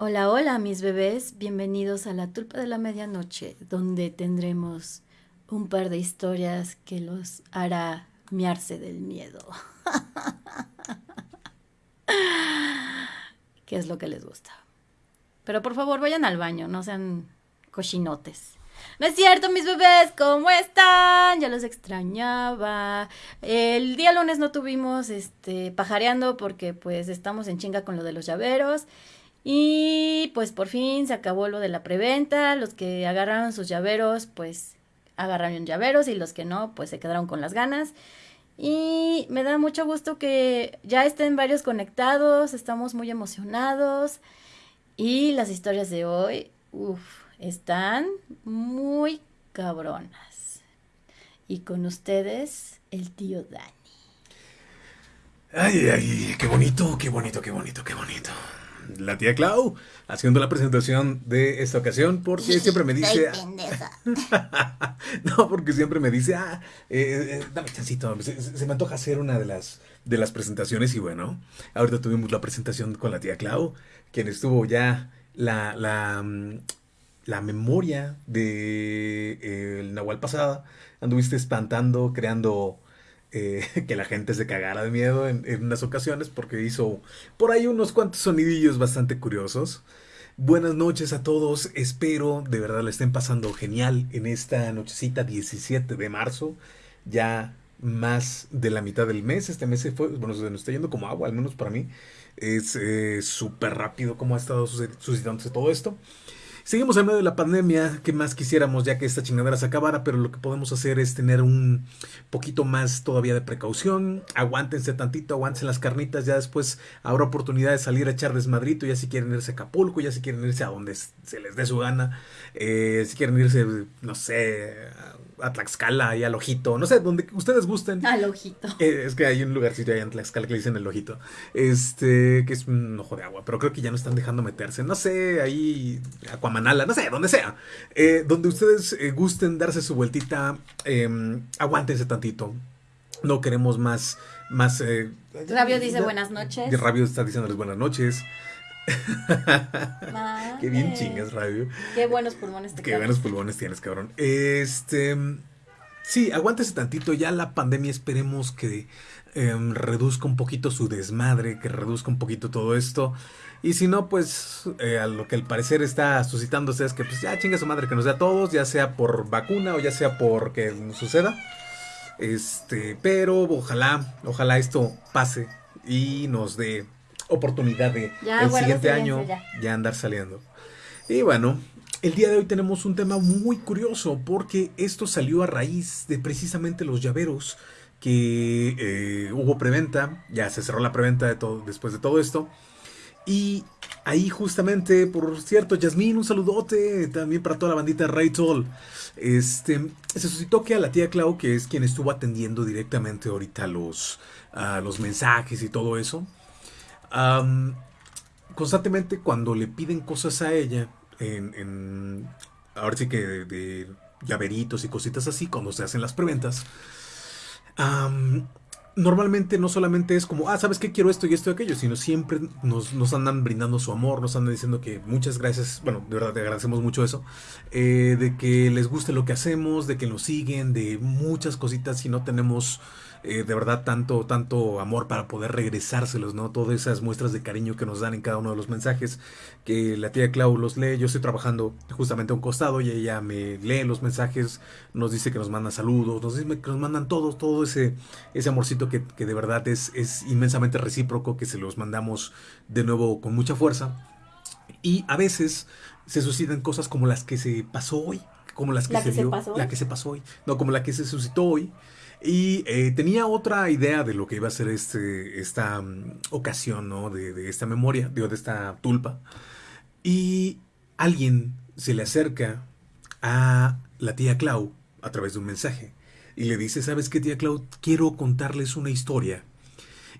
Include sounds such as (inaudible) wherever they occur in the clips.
Hola, hola mis bebés, bienvenidos a la tulpa de la medianoche, donde tendremos un par de historias que los hará miarse del miedo. (laughs) ¿Qué es lo que les gusta? Pero por favor vayan al baño, no sean cochinotes. No es cierto, mis bebés, ¿cómo están? Ya los extrañaba. El día lunes no tuvimos este pajareando porque pues estamos en chinga con lo de los llaveros. Y pues por fin se acabó lo de la preventa. Los que agarraron sus llaveros, pues agarraron llaveros y los que no, pues se quedaron con las ganas. Y me da mucho gusto que ya estén varios conectados, estamos muy emocionados. Y las historias de hoy, uff, están muy cabronas. Y con ustedes, el tío Dani. Ay, ay, qué bonito, qué bonito, qué bonito, qué bonito la tía Clau haciendo la presentación de esta ocasión porque (laughs) siempre me dice... (laughs) no, porque siempre me dice, ah, eh, eh, dame chancito, se, me antoja hacer una de las, de las presentaciones y bueno, ahorita tuvimos la presentación con la tía Clau, quien estuvo ya la, la, mm, la memoria de eh, el Nahual pasada, anduviste espantando, creando eh, (laughs) que la gente se cagara de miedo en, unas ocasiones porque hizo por ahí unos cuantos sonidillos bastante curiosos. Buenas noches a todos, espero de verdad le estén pasando genial en esta nochecita 17 de marzo, ya más de la mitad del mes, este mes se fue, bueno, se nos está yendo como agua, al menos para mí, es eh, súper rápido como ha estado suscitándose todo esto. Seguimos en medio de la pandemia, ¿qué más quisiéramos ya que esta chingadera se acabara? Pero lo que podemos hacer es tener un poquito más todavía de precaución. Aguántense tantito, aguántense las carnitas, ya después habrá oportunidad de salir a echar desmadrito, ya si quieren irse a Acapulco, ya si quieren irse a donde se les dé su gana, eh, si quieren irse, no sé, a Tlaxcala y al Ojito, no sé, donde ustedes gusten. Al Ojito. Eh, es que hay un lugarcito allá en Tlaxcala que le dicen el Ojito, este, que es un ojo de agua, pero creo que ya no están dejando meterse, no sé, ahí, Aquamanala, no sé, donde sea, eh, donde ustedes eh, gusten darse su vueltita, em, aguántense tantito, no queremos más, más... Rabio dice buenas noches. Rabio está diciéndoles buenas noches. (laughs) Qué bien chingas, radio. Qué buenos pulmones te Qué buenos pulmones tienes, cabrón. Este. Sí, aguántese tantito. Ya la pandemia esperemos que em, reduzca un poquito su desmadre, que reduzca un poquito todo esto. Y si no, pues eh, a lo que al parecer está suscitándose es que pues ya chinga su madre que nos dé a todos, ya sea por vacuna o ya sea por que suceda. Este, pero ojalá, ojalá esto pase y nos dé oportunidad de el siguiente año ya. andar saliendo. Y bueno, el día de hoy tenemos un tema muy curioso porque esto salió a raíz de precisamente los llaveros que eh, hubo preventa, ya se cerró la preventa de todo, después de todo esto. Y ahí justamente, por cierto, Yasmín, un saludote también para toda la bandita Ray Este, se suscitó que a la tía Clau, que es quien estuvo atendiendo directamente ahorita los, los mensajes y todo eso, constantemente cuando le piden cosas a ella, en, ahora sí que de, llaveritos y cositas así, cuando se hacen las preventas, normalmente no solamente es como, ah, ¿sabes qué? Quiero esto y esto y aquello, sino siempre nos, nos, andan brindando su amor, nos andan diciendo que muchas gracias, bueno, de verdad te agradecemos mucho eso, eh, de que les guste lo que hacemos, de que nos siguen, de muchas cositas si no tenemos eh, de verdad tanto, tanto amor para poder regresárselos, ¿no? Todas esas muestras de cariño que nos dan en cada uno de los mensajes, que la tía Clau los lee, yo estoy trabajando justamente a un costado y ella me lee los mensajes, nos dice que nos manda saludos, nos dice que nos mandan todos, todo ese, ese amorcito que, de verdad es, es inmensamente recíproco, que se los mandamos de nuevo con mucha fuerza. Y a veces se suscitan cosas como las que se pasó hoy, como las que se, vio, la que se pasó hoy, no, como la que se suscitó hoy, y eh, tenía otra idea de lo que iba a ser este, esta mm, ocasión, ¿no? De, esta memoria, digo, de esta tulpa. Y alguien se le acerca a la tía Clau a través de un mensaje. Y le dice, ¿sabes qué, tía Clau? Quiero contarles una historia.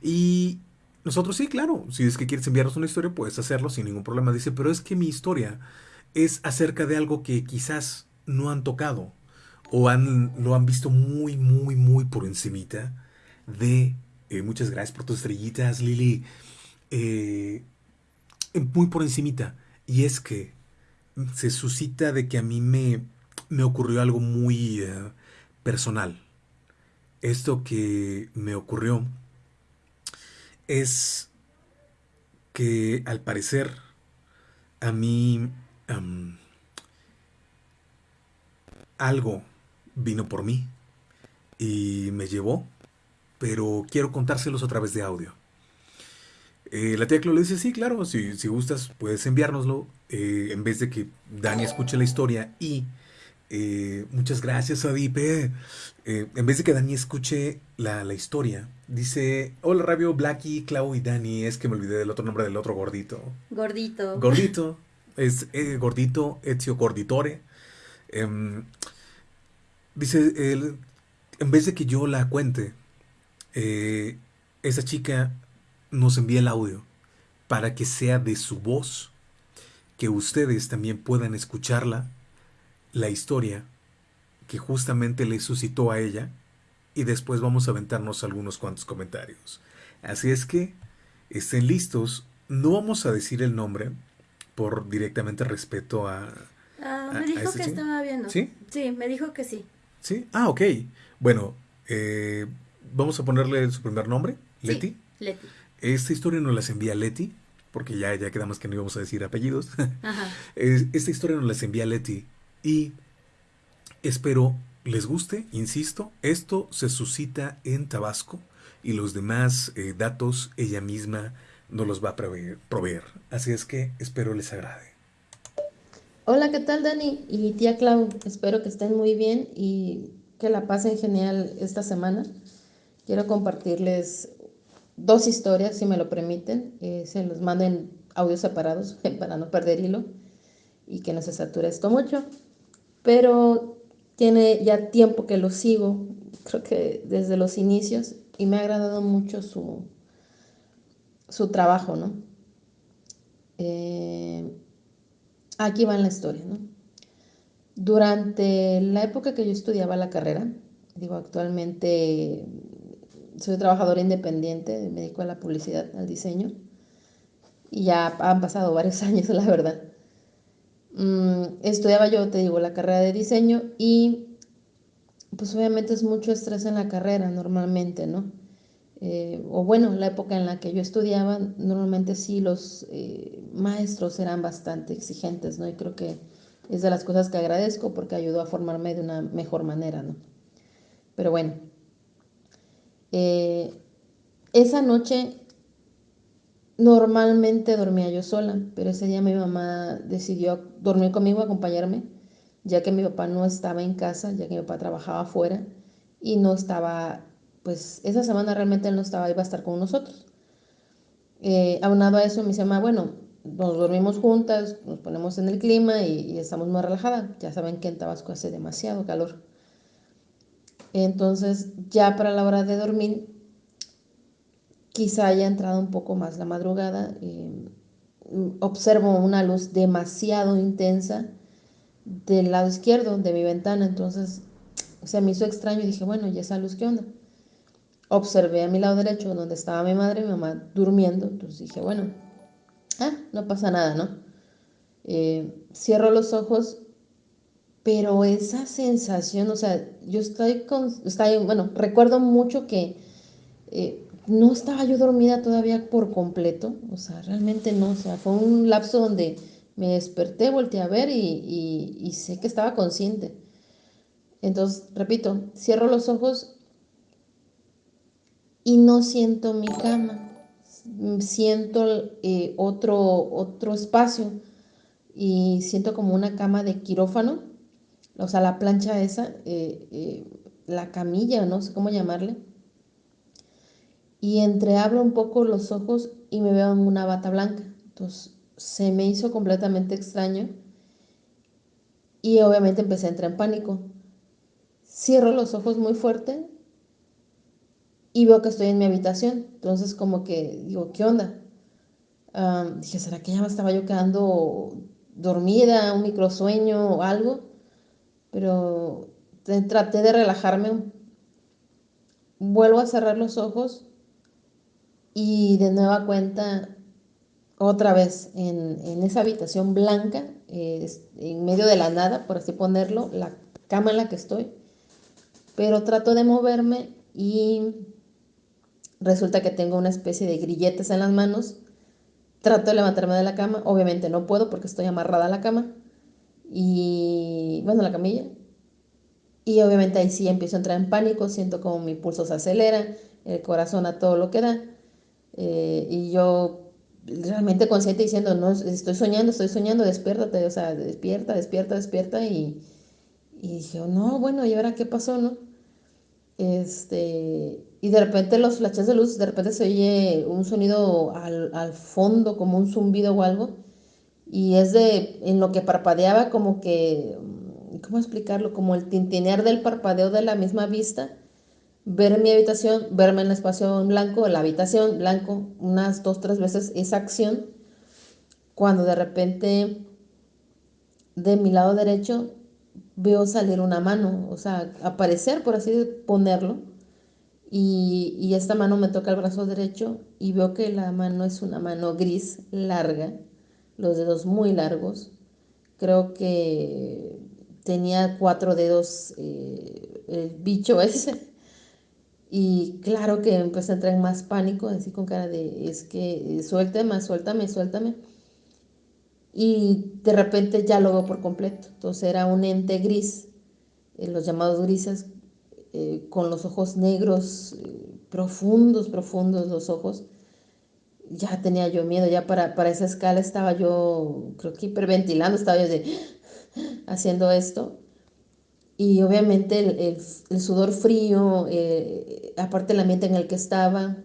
Y nosotros, sí, claro, si es que quieres enviarnos una historia, puedes hacerlo sin ningún problema. Dice, pero es que mi historia es acerca de algo que quizás no han tocado o han, lo han visto muy, muy, muy por encimita de... Eh, muchas gracias por tus estrellitas, Lili. Eh, muy por encimita Y es que se suscita de que a mí me, me ocurrió algo muy eh, personal. Esto que me ocurrió es que al parecer a mí algo vino por mí y me llevó, pero quiero contárselos a través de audio. Eh, la tía Clo le dice, sí, claro, si, si gustas puedes enviárnoslo eh, en vez de que Dani escuche la historia y eh, muchas gracias, Adipe. en vez de que Dani escuche la, la, historia, dice: Hola, Rabio, Blacky, Clau y Dani. Es que me olvidé del otro nombre del otro gordito. Gordito. Gordito. Es gordito, Ezio Gorditore. Dice: él, En vez de que yo la cuente, esa chica nos envía el audio para que sea de su voz, que ustedes también puedan escucharla, la historia que justamente le suscitó a ella, y después vamos a aventarnos algunos cuantos comentarios. Así es que estén listos, no vamos a decir el nombre por directamente respeto a... Ah, me dijo que estaba viendo. ¿Sí? Sí, me dijo que sí. ¿Sí? Ah, ok. Bueno, eh, vamos a ponerle su primer nombre, Leti. Leti. Esta historia nos las envía Leti, porque ya, ya quedamos que no íbamos a decir apellidos. (laughs) Esta historia nos las envía Leti y espero les guste, insisto, esto se suscita en Tabasco y los demás eh, datos ella misma nos los va a proveer, Así es que espero les agrade. Hola, ¿qué tal Dani y tía Clau? Espero que estén muy bien y que la pasen genial esta semana. Quiero compartirles dos historias, si me lo permiten. Eh, se los manden audios separados (laughs) para no perder hilo y que no se sature esto mucho. Pero tiene ya tiempo que lo sigo, creo que desde los inicios, y me ha agradado mucho su, su trabajo, ¿no? Eh, aquí va en la historia, ¿no? Durante la época que yo estudiaba la carrera, digo, actualmente soy trabajadora independiente, me dedico a la publicidad, al diseño, y ya han pasado varios (laughs) años, la verdad. Mm, estudiaba yo, te digo, la carrera de diseño y pues obviamente es mucho estrés en la carrera normalmente, ¿no? Eh, o bueno, la época en la que yo estudiaba, normalmente sí los eh, maestros eran bastante exigentes, ¿no? Y creo que es de las cosas que agradezco porque ayudó a formarme de una mejor manera, ¿no? Pero bueno, eh, esa noche normalmente dormía yo sola, pero ese día mi mamá decidió dormir conmigo, acompañarme, ya que mi papá no estaba en casa, ya que mi papá trabajaba afuera y no estaba, pues esa semana realmente él no estaba, iba a estar con nosotros. Eh, aunado a eso, me dice, bueno, nos dormimos juntas, nos ponemos en el clima y, y estamos más relajadas. Ya saben que en Tabasco hace demasiado calor. Entonces, ya para la hora de dormir, quizá haya entrado un poco más la madrugada. Eh, observo una luz demasiado intensa del lado izquierdo de mi ventana, entonces se me hizo extraño y dije, bueno, ¿y esa luz qué onda? Observé a mi lado derecho donde estaba mi madre y mi mamá durmiendo, entonces dije, bueno, ah, no pasa nada, ¿no? Eh, cierro los ojos pero esa sensación, o sea, yo estoy con, bueno, recuerdo mucho que eh, no estaba yo dormida todavía por completo, o sea, realmente no, o sea, fue un lapso donde me desperté, volteé a ver y, y sé que estaba consciente. Entonces, repito, cierro los ojos y no siento mi cama, siento eh, otro, otro espacio y siento como una cama de quirófano o sea, la plancha esa, eh, eh, la camilla, no sé cómo llamarle. Y entreabro un poco los ojos y me veo en una bata blanca. Entonces se me hizo completamente extraño y obviamente empecé a entrar en pánico. Cierro los ojos muy fuerte y veo que estoy en mi habitación. Entonces como que digo, ¿qué onda? dije, ¿será que ya me estaba yo quedando dormida, un microsueño o algo? pero traté de relajarme. Vuelvo a cerrar los ojos y de nueva cuenta otra vez en, esa habitación blanca, eh, en medio de la nada, por así ponerlo, la cama en la que estoy, pero trato de moverme y resulta que tengo una especie de grilletes en las manos. Trato de levantarme de la cama, obviamente no puedo porque estoy amarrada a la cama y bueno, la camilla. Y obviamente ahí sí empiezo a entrar en pánico, siento como mi pulso se acelera, el corazón a todo lo que da. Eh, y yo realmente consciente diciendo, no, estoy soñando, estoy soñando, despiértate, o sea, despierta, despierta, despierta. Y, y dije, no, bueno, ¿y ahora qué pasó, no? Este, y de repente los flashes de luz, de repente se oye un sonido al, al fondo, como un zumbido o algo. Y es de, en lo que parpadeaba, como que, ¿cómo explicarlo? Como el tintinear del parpadeo de la misma vista ver mi habitación, verme en el espacio blanco, la habitación blanco, unas dos, tres veces esa acción, cuando de repente de mi lado derecho veo salir una mano, o sea, aparecer, por así ponerlo, y, esta mano me toca el brazo derecho y veo que la mano es una mano gris, larga, los dedos muy largos, creo que tenía cuatro dedos eh, el bicho (laughs) ese y claro que empecé a entrar en más pánico, así con cara de, es que suéltame, suéltame, suéltame. Y de repente ya lo veo por completo. Entonces era un ente gris, eh, los llamados grises, eh, con los ojos negros, eh, profundos, profundos los ojos. Ya tenía yo miedo, ya para, para esa escala estaba yo, creo que hiperventilando, estaba yo de, (gasps) haciendo esto. Y obviamente el, sudor frío, eh, aparte el ambiente en el que estaba,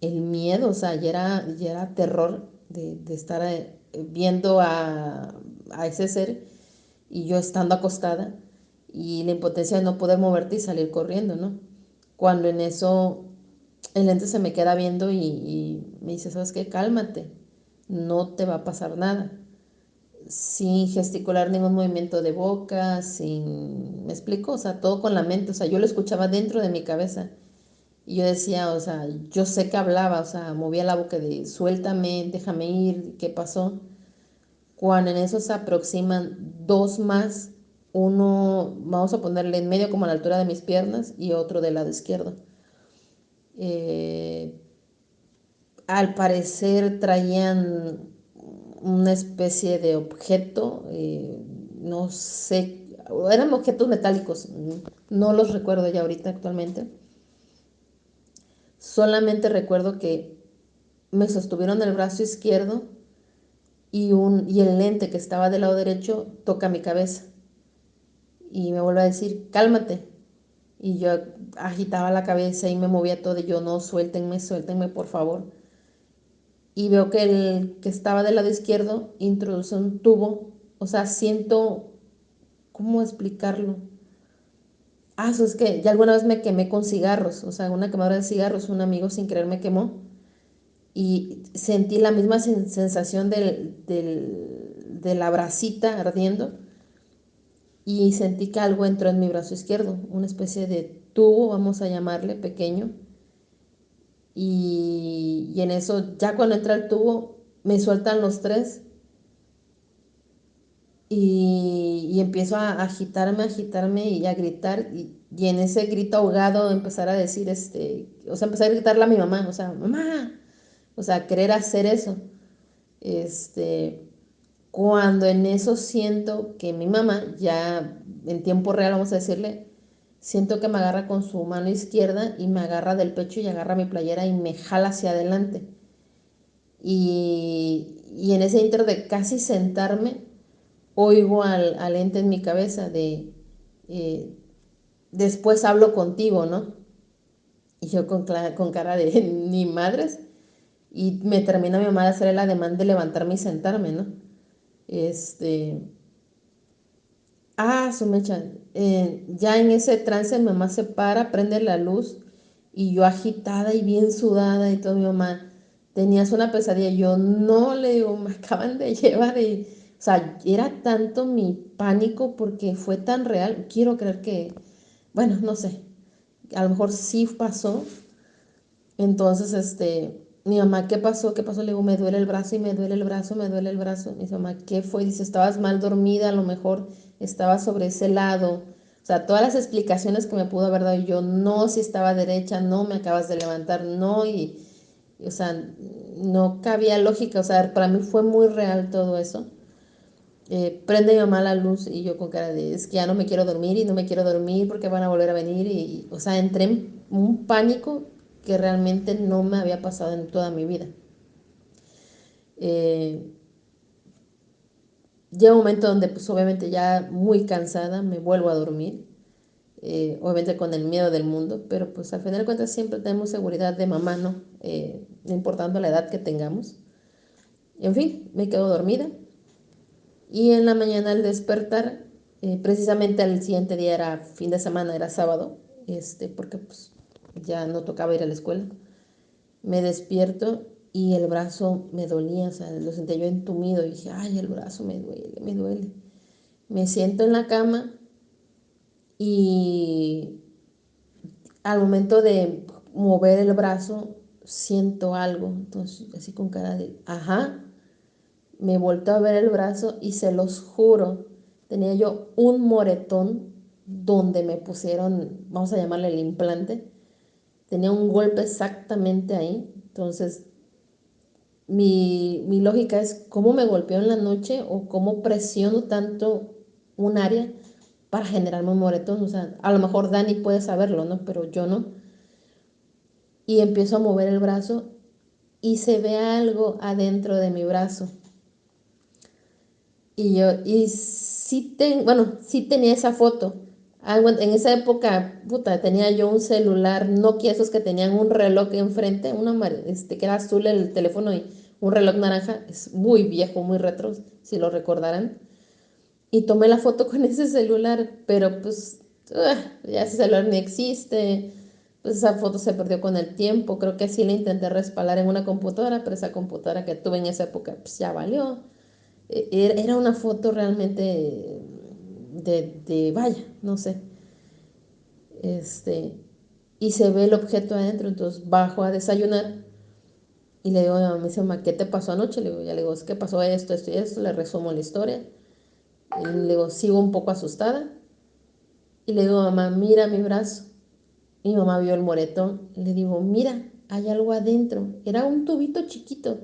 el miedo, o sea, ya era, ya era terror de, estar eh, viendo a, ese ser y yo estando acostada y la impotencia de no poder moverte y salir corriendo, ¿no? Cuando en eso el ente se me queda viendo y, y me dice, ¿sabes qué? Cálmate, no te va a pasar nada sin gesticular ningún movimiento de boca, sin, me explico, o sea, todo con la mente, o sea, yo lo escuchaba dentro de mi cabeza. Y yo decía, o sea, yo sé que hablaba, o sea, movía la boca de suéltame, déjame ir, ¿qué pasó? Cuando en eso se aproximan dos más, uno, vamos a ponerle en medio como a la altura de mis piernas y otro del lado izquierdo. Eh, al parecer traían una especie de objeto, eh, no sé, eran objetos metálicos, no los recuerdo ya ahorita actualmente. Solamente recuerdo que me sostuvieron el brazo izquierdo y, un, y el lente que estaba del lado derecho toca mi cabeza. Y me vuelve a decir, cálmate. Y yo agitaba la cabeza y me movía todo y yo, no, suéltenme, suéltenme, por favor y veo que el que estaba del lado izquierdo introduce un tubo, o sea, siento, ¿cómo explicarlo? Ah, eso es que ya alguna vez me quemé con cigarros, o sea, una quemadura de cigarros, un amigo sin querer me quemó y sentí la misma sensación del, de la bracita ardiendo y sentí que algo entró en mi brazo izquierdo, una especie de tubo, vamos a llamarle, pequeño, y, en eso, ya cuando entra el tubo, me sueltan los tres y, empiezo a agitarme, agitarme y a gritar. Y, en ese grito ahogado empezar a decir, este, o sea, empezar a gritarle a mi mamá, o sea, mamá, o sea, querer hacer eso. Este, cuando en eso siento que mi mamá, ya en tiempo real, vamos a decirle, Siento que me agarra con su mano izquierda y me agarra del pecho y agarra mi playera y me jala hacia adelante. Y, en ese inter de casi sentarme, oigo al, al ente en mi cabeza de, eh, después hablo contigo, ¿no? Y yo con, con cara de (laughs) ni madres. Y me termina mi mamá de hacer el ademán de levantarme y sentarme, ¿no? Este, Ah, su mecha. Eh, ya en ese trance mi mamá se para, prende la luz y yo agitada y bien sudada y todo mi mamá, tenías una pesadilla. Yo no le digo, me acaban de llevar y, o sea, era tanto mi pánico porque fue tan real. Quiero creer que, bueno, no sé, a lo mejor sí pasó. Entonces, este, mi mamá, ¿qué pasó? ¿Qué pasó? Le digo, me duele el brazo y me duele el brazo, me duele el brazo. Mi mamá, ¿qué fue? Dice, estabas mal dormida, a lo mejor estaba sobre ese lado. O sea, todas las explicaciones que me pudo haber dado yo, no, si estaba derecha, no, me acabas de levantar, no, y, o sea, no cabía lógica, o sea, para mí fue muy real todo eso. Eh, prende mi mamá la luz y yo con cara de, es que ya no me quiero dormir y no me quiero dormir porque van a volver a venir y, o sea, entré en un pánico que realmente no me había pasado en toda mi vida. Eh, llega un momento donde pues obviamente ya muy cansada me vuelvo a dormir, eh, obviamente con el miedo del mundo, pero pues al final de cuentas siempre tenemos seguridad de mamá, ¿no? Eh, importando la edad que tengamos. En fin, me quedo dormida y en la mañana al despertar, precisamente al siguiente día era fin de semana, era sábado, este, porque pues ya no tocaba ir a la escuela. Me despierto y el brazo me dolía, o sea, lo sentía yo entumido y dije, ay, el brazo me duele, me duele. Me siento en la cama y al momento de mover el brazo siento algo, entonces así con cara de, ajá, me volto a ver el brazo y se los juro, tenía yo un moretón donde me pusieron, vamos a llamarle el implante, tenía un golpe exactamente ahí. Entonces, mi, lógica es cómo me golpeó en la noche o cómo presiono tanto un área para generarme un moretón. O sea, a lo mejor Dani puede saberlo, ¿no? Pero yo no. Y empiezo a mover el brazo y se ve algo adentro de mi brazo. Y yo, y sí, ten, bueno, sí tenía esa foto, Ah, en esa época, puta, tenía yo un celular Nokia, esos que tenían un reloj enfrente, una, este, que era azul el teléfono y un reloj naranja, es muy viejo, muy retro, si lo recordarán. Y tomé la foto con (laughs) ese celular, pero pues ya ese celular ni existe, pues esa foto se perdió con el tiempo, creo que sí la intenté respaldar en una computadora, pero esa computadora que tuve en esa época pues ya valió. E, era una foto realmente de, vaya, no sé. Este, y se ve el objeto adentro, entonces bajo a desayunar y le digo a mi mamá, ¿qué te pasó anoche? Le digo, ya le digo, es que pasó esto, esto y esto, le resumo la historia. Y le digo, sigo un poco asustada. Y le digo, mamá, mira mi brazo. Mi mamá vio el moretón. le digo, mira, hay algo adentro. Era un tubito chiquito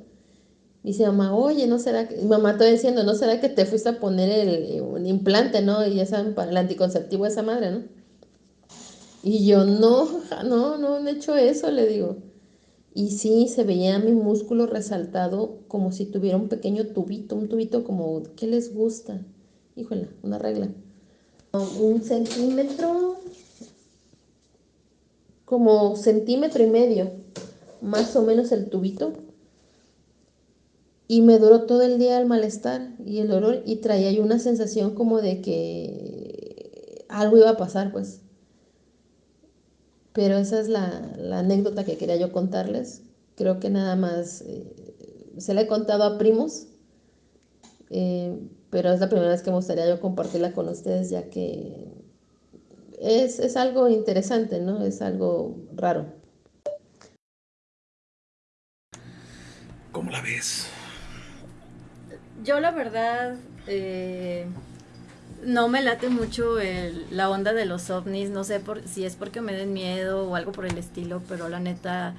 dice mamá, oye, ¿no será que, mamá está diciendo, ¿no será que te fuiste a poner el, un implante, ¿no? Y esa, el anticonceptivo de esa madre, ¿no? Y yo, no, no, no, no he hecho eso, le digo. Y sí, se veía mi músculo resaltado como si tuviera un pequeño tubito, un tubito como, ¿qué les gusta? Híjole, una regla. Un centímetro, como centímetro y medio, más o menos el tubito y me duró todo el día el malestar y el dolor y traía yo una sensación como de que algo iba a pasar, pues. Pero esa es la, anécdota que quería yo contarles. Creo que nada más eh, se la he contado a primos, eh, pero es la primera vez que me gustaría yo compartirla con ustedes, ya que es, es algo interesante, ¿no? Es algo raro. ¿Cómo la ves? Yo la verdad eh, no me late mucho la onda de los ovnis, no sé por, si es porque me den miedo o algo por el estilo, pero la neta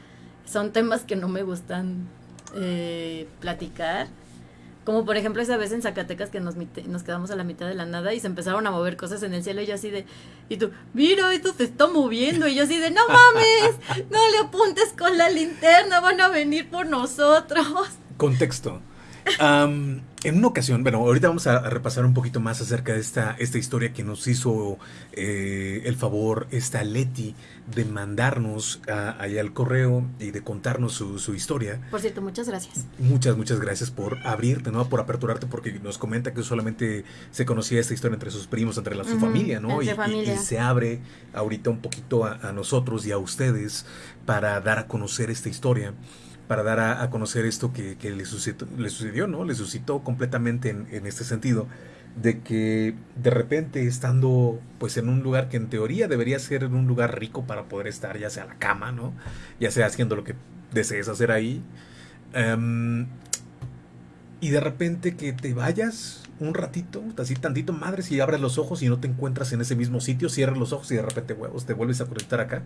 son temas que no me gustan eh, platicar. Como por ejemplo esa vez en Zacatecas que nos, nos quedamos a la mitad de la nada y se empezaron a mover cosas en el cielo y yo así de, y tú, mira, esto se está moviendo y yo así de, no mames, no le apuntes con la linterna, van a venir por nosotros. Contexto en una ocasión, bueno, ahorita vamos a, repasar un poquito más acerca de esta, esta historia que nos hizo eh, el favor esta Leti de mandarnos allá al correo y de contarnos su, historia. Por cierto, muchas gracias. Muchas, muchas gracias por abrirte, ¿no? Por aperturarte, porque nos comenta que solamente se conocía esta historia entre sus primos, entre la, su familia, ¿no? Y, Y, se abre ahorita un poquito a, a nosotros y a ustedes para dar a conocer esta historia para dar a, conocer esto que, le, sucedió, le, sucedió, ¿no? Le suscitó completamente en, este sentido, de que de repente estando pues en un lugar que en teoría debería ser un lugar rico para poder estar, ya sea la cama, ¿no? Ya sea haciendo lo que desees hacer ahí. Em, y de repente que te vayas un ratito, así tantito madre, si abres los ojos y no te encuentras en ese mismo sitio, cierras los ojos y de repente, huevos, te vuelves a conectar acá.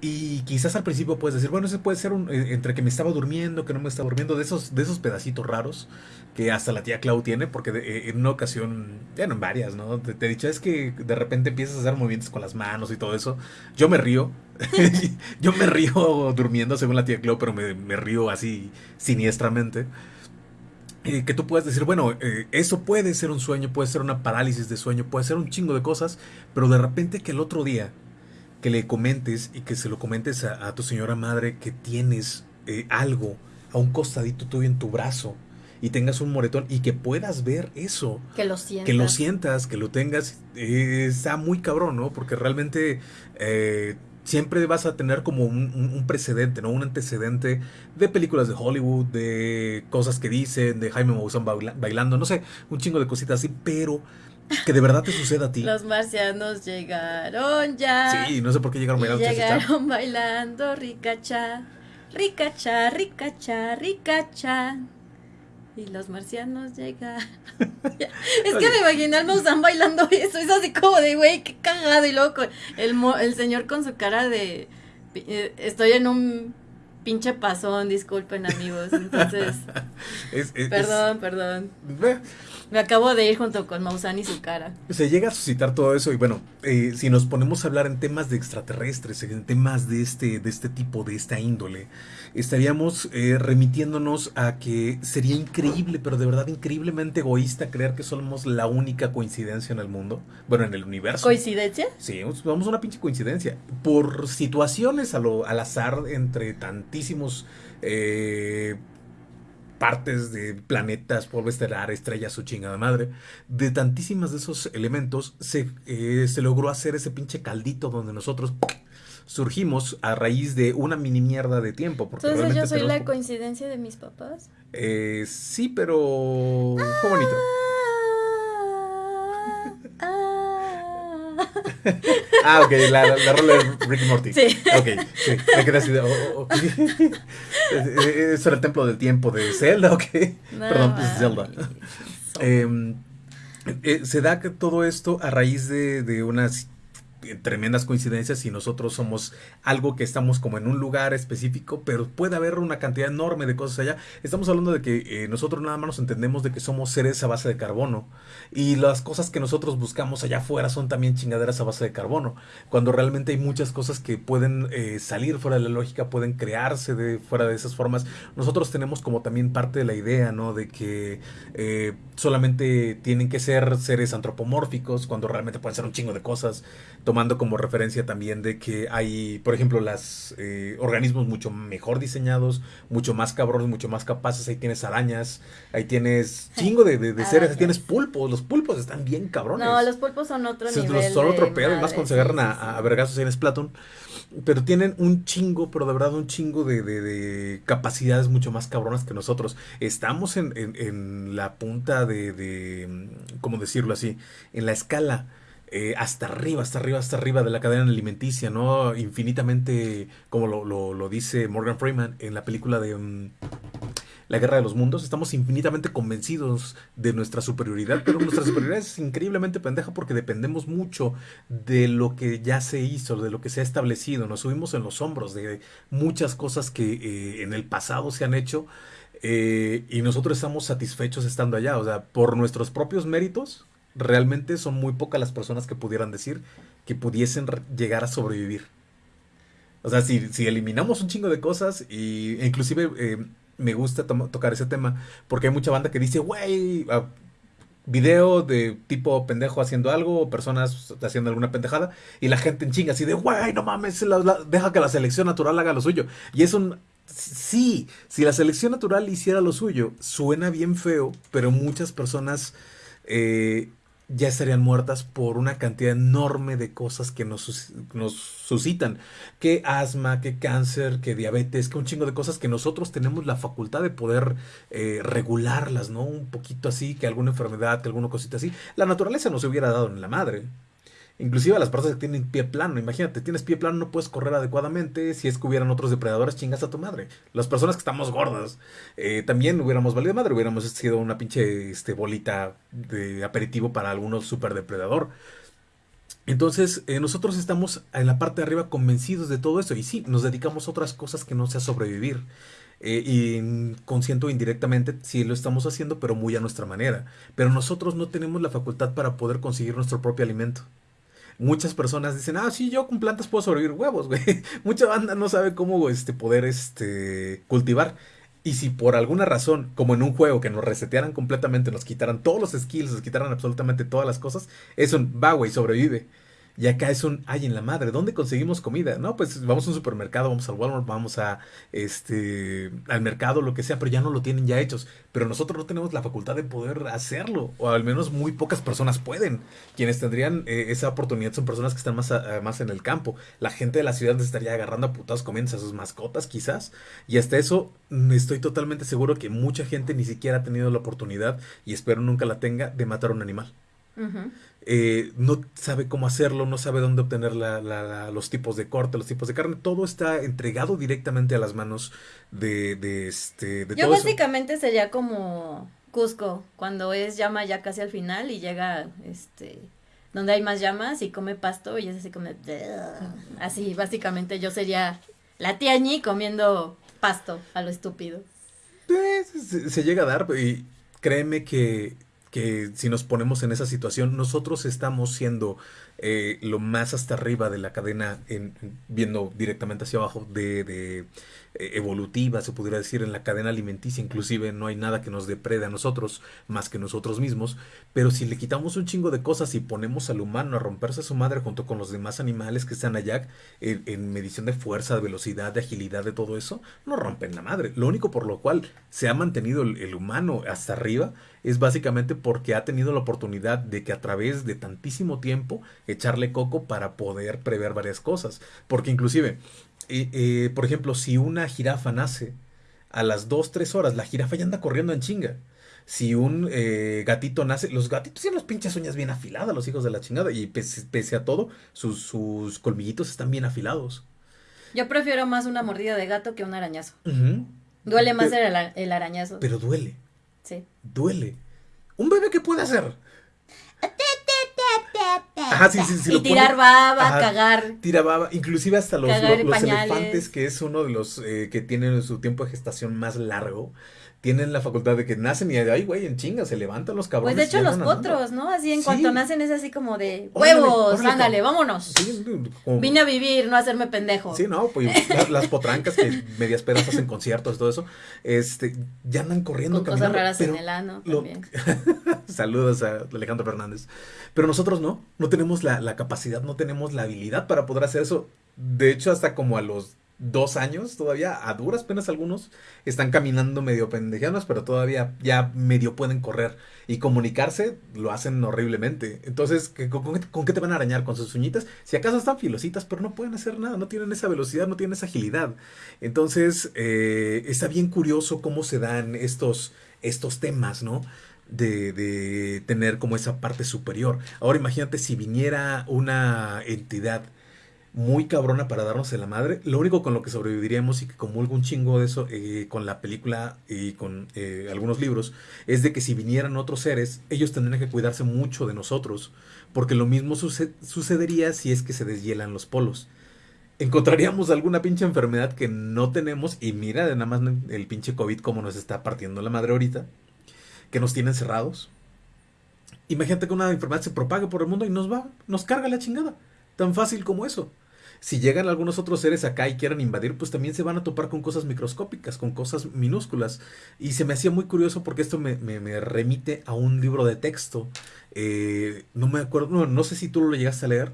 Y quizás al principio puedes decir, bueno, ese puede ser un, eh, entre que me estaba durmiendo, que no me estaba durmiendo, de esos, de esos pedacitos raros que hasta la tía Clau tiene, porque eh, en una ocasión, ya no en varias, ¿no? Te, he dicho, es que de repente empiezas a hacer movimientos con las manos y todo eso. Yo me río, (laughs) yo me río durmiendo según la tía Clau, pero me, me río así siniestramente. Eh, que tú puedas decir, bueno, eso puede ser un sueño, puede ser una parálisis de sueño, puede ser un chingo de cosas, pero de repente que el otro día que le comentes y que se lo comentes a, tu señora madre que tienes eh, algo a un costadito tuyo en tu brazo y tengas un moretón y que puedas ver eso. Que lo sientas. Que lo sientas, que lo tengas. Eh, está muy cabrón, ¿no? Porque realmente eh, siempre vas a tener como un, precedente, ¿no? Un antecedente de películas de Hollywood, de cosas que dicen, de Jaime Maussan bailando, no sé, un chingo de cositas así, pero que de verdad te suceda a ti. Los marcianos llegaron ya. Sí, no sé por qué llegaron bailando. Llegaron bailando ricacha, ricacha, ricacha, ricacha. Y los marcianos llegan. (laughs) es que me imaginé al Maussan bailando eso. Es así como de, güey, qué cagado. Y luego el, el señor con su cara de. Eh, estoy en un pinche pasón, disculpen amigos. Entonces. (laughs) perdón, perdón. Me acabo de ir junto con Maussan y su cara. Se llega a suscitar todo eso y bueno, eh, si nos ponemos a hablar en temas de extraterrestres, en temas de este, de este tipo, de esta índole, estaríamos eh, remitiéndonos a que sería increíble, pero de verdad increíblemente egoísta creer que somos la única coincidencia en el mundo, bueno, en el universo. ¿Coincidencia? Sí, vamos a una pinche coincidencia. Por situaciones a lo, al azar entre tantísimos... Eh, partes de planetas, polvo estelar, estrellas, su chingada madre. De tantísimas de esos elementos se, eh, se logró hacer ese pinche caldito donde nosotros surgimos a raíz de una mini mierda de tiempo. Porque Entonces yo soy la coincidencia de mis papás. Eh, sí, pero fue bonito. ah, ok, la, la, rola de Ricky Morty. Sí. Ok, sí, me quedé así de. Oh, oh (laughs) ¿Eso era el templo del tiempo de Zelda? Ok. Perdón, pues Zelda. Em, eh, se da que todo esto a raíz de, de unas tremendas coincidencias y nosotros somos algo que estamos como en un lugar específico, pero puede haber una cantidad enorme de cosas allá. Estamos hablando de que eh, nosotros nada más nos entendemos de que somos seres a base de carbono y las cosas que nosotros buscamos allá afuera son también chingaderas a base de carbono, cuando realmente hay muchas cosas que pueden eh, salir fuera de la lógica, pueden crearse de fuera de esas formas. Nosotros tenemos como también parte de la idea, ¿no? De que eh, solamente tienen que ser seres antropomórficos cuando realmente pueden ser un chingo de cosas tomando como referencia también de que hay, por ejemplo, los eh, organismos mucho mejor diseñados, mucho más cabrones, mucho más capaces. Ahí tienes arañas, ahí tienes (laughs) chingo de, seres, ahí tienes pulpos. Los pulpos están bien cabrones. No, los pulpos son otro nivel. Son otro pedo, y más cuando se agarran a, a, vergazos en Splatoon. Pero tienen un chingo, pero de verdad un chingo de, capacidades mucho más cabronas que nosotros. Estamos en, en, la punta de, de, ¿cómo decirlo así? En la escala eh, hasta arriba, hasta arriba, hasta arriba de la cadena alimenticia, ¿no? Infinitamente, como lo, lo, dice Morgan Freeman en la película de mm, La Guerra de los Mundos, estamos infinitamente convencidos de nuestra superioridad, pero nuestra superioridad es increíblemente pendeja porque dependemos mucho de lo que ya se hizo, de lo que se ha establecido, nos subimos en los hombros de muchas cosas que eh, en el pasado se han hecho. Eh, y nosotros estamos satisfechos estando allá, o sea, por nuestros propios méritos, realmente son muy pocas las personas que pudieran decir que pudiesen llegar a sobrevivir. O sea, si, si eliminamos un chingo de cosas, y, e inclusive eh, me gusta tocar ese tema, porque hay mucha banda que dice, güey, video de tipo pendejo haciendo algo, o personas haciendo alguna pendejada, y la gente en chinga así de, güey, no mames, deja que la selección natural haga lo suyo. Y es un... Sí, si la selección natural hiciera lo suyo, suena bien feo, pero muchas personas eh, ya estarían muertas por una cantidad enorme de cosas que nos, nos suscitan. Que asma, que cáncer, que diabetes, que un chingo de cosas que nosotros tenemos la facultad de poder eh, regularlas, ¿no? Un poquito así, que alguna enfermedad, que alguna cosita así. La naturaleza nos hubiera dado en la madre. Inclusive a las personas que tienen pie plano, imagínate, tienes pie plano, no puedes correr adecuadamente, si es que hubieran otros depredadores, chingas a tu madre. Las personas que estamos gordas, eh, también hubiéramos valido madre, hubiéramos sido una pinche este, bolita de aperitivo para algunos super depredador. Entonces, eh, nosotros estamos en la parte de arriba convencidos de todo eso y sí, nos dedicamos a otras cosas que no sea sobrevivir. Eh, y consciente o indirectamente sí lo estamos haciendo, pero muy a nuestra manera. Pero nosotros no tenemos la facultad para poder conseguir nuestro propio alimento. Muchas personas dicen, ah, sí, yo con plantas puedo sobrevivir huevos, güey. (laughs) Mucha banda no sabe cómo este, poder este, cultivar. Y si por alguna razón, como en un juego, que nos resetearan completamente, nos quitaran todos los skills, nos quitaran absolutamente todas las cosas, eso va, güey, sobrevive. Y acá es un, ay, en la madre, ¿dónde conseguimos comida? No, pues vamos a un supermercado, vamos al Walmart, vamos a, este, al mercado, lo que sea, pero ya no lo tienen ya hechos. Pero nosotros no tenemos la facultad de poder hacerlo, o al menos muy pocas personas pueden. Quienes tendrían eh, esa oportunidad son personas que están más, más en el campo. La gente de la ciudad estaría agarrando a putados comiendo a sus mascotas, quizás. Y hasta eso, mm, estoy totalmente seguro que mucha gente ni siquiera ha tenido la oportunidad, y espero nunca la tenga, de matar a un animal. Eh, no sabe cómo hacerlo, no sabe dónde obtener los tipos de corte, los tipos de carne, todo está entregado directamente a las manos de, de este... De Yo básicamente sería como Cusco, cuando es llama ya casi al final y llega este donde hay más llamas y come pasto y es así como así básicamente yo sería la tía Ñi comiendo pasto a lo estúpido. Pues, se llega a dar y créeme que que si nos ponemos en esa situación, nosotros estamos siendo eh, lo más hasta arriba de la cadena, en, viendo directamente hacia abajo, de, de eh, evolutiva, se pudiera decir, en la cadena alimenticia, inclusive no hay nada que nos deprede a nosotros más que nosotros mismos, pero si le quitamos un chingo de cosas y ponemos al humano a romperse a su madre junto con los demás animales que están allá, en, medición de fuerza, de velocidad, de agilidad, de todo eso, no rompen la madre. Lo único por lo cual se ha mantenido el humano hasta arriba es básicamente porque ha tenido la oportunidad de que a través de tantísimo tiempo echarle coco para poder prever varias cosas. Porque inclusive, eh, eh, por ejemplo, si una jirafa nace a las 2, 3 horas, la jirafa ya anda corriendo en chinga. Si un eh, gatito nace, los gatitos tienen las pinches uñas bien afiladas, los hijos de la chingada, y pese, a todo, sus, sus, colmillitos están bien afilados. Yo prefiero más una mordida de gato que un arañazo. Duele más el, el arañazo. Pero duele. Sí. Duele. ¿Un bebé qué puede hacer? Ajá, sí, sí, sí. Y tirar baba, cagar. Tira baba, inclusive hasta los, los, elefantes, que es uno de los eh, que tienen su tiempo de gestación más largo tienen la facultad de que nacen y ay, güey, en chinga, se levantan los cabrones. Pues de hecho los potros, ¿no? Así en cuanto nacen es así como de huevos, ándale, vámonos. Vine a vivir, no a hacerme pendejo. Sí, no, pues (laughs) las, potrancas que medias pedas hacen conciertos y todo eso, este, ya andan corriendo. Con cosas raras en el ano también. (laughs) Saludos a Alejandro Fernández. Pero nosotros no, no tenemos la, la capacidad, no tenemos la habilidad para poder hacer eso. De hecho, hasta como a los dos años todavía, a duras penas algunos, están caminando medio pendejanos, pero todavía ya medio pueden correr y comunicarse lo hacen horriblemente. Entonces, con, qué te van a arañar? ¿Con sus uñitas? Si acaso están filositas, pero no pueden hacer nada, no tienen esa velocidad, no tienen esa agilidad. Entonces, eh, está bien curioso cómo se dan estos, estos temas, ¿no? De, de tener como esa parte superior. Ahora imagínate si viniera una entidad muy cabrona para darnos en la madre. Lo único con lo que sobreviviríamos y que comulgo un chingo de eso eh, con la película y con eh, algunos libros es de que si vinieran otros seres, ellos tendrían que cuidarse mucho de nosotros, porque lo mismo sucedería si es que se deshielan los polos. Encontraríamos alguna pinche enfermedad que no tenemos y mira nada más el pinche COVID como nos está partiendo la madre ahorita, que nos tiene encerrados. Imagínate que una enfermedad se propague por el mundo y nos va, nos carga la chingada. Tan fácil como eso. Si llegan algunos otros seres acá y quieran invadir, pues también se van a topar con cosas microscópicas, con cosas minúsculas. Y se me hacía muy curioso porque esto me, remite a un libro de texto. Eh, no me acuerdo, no, no sé si tú lo llegaste a leer.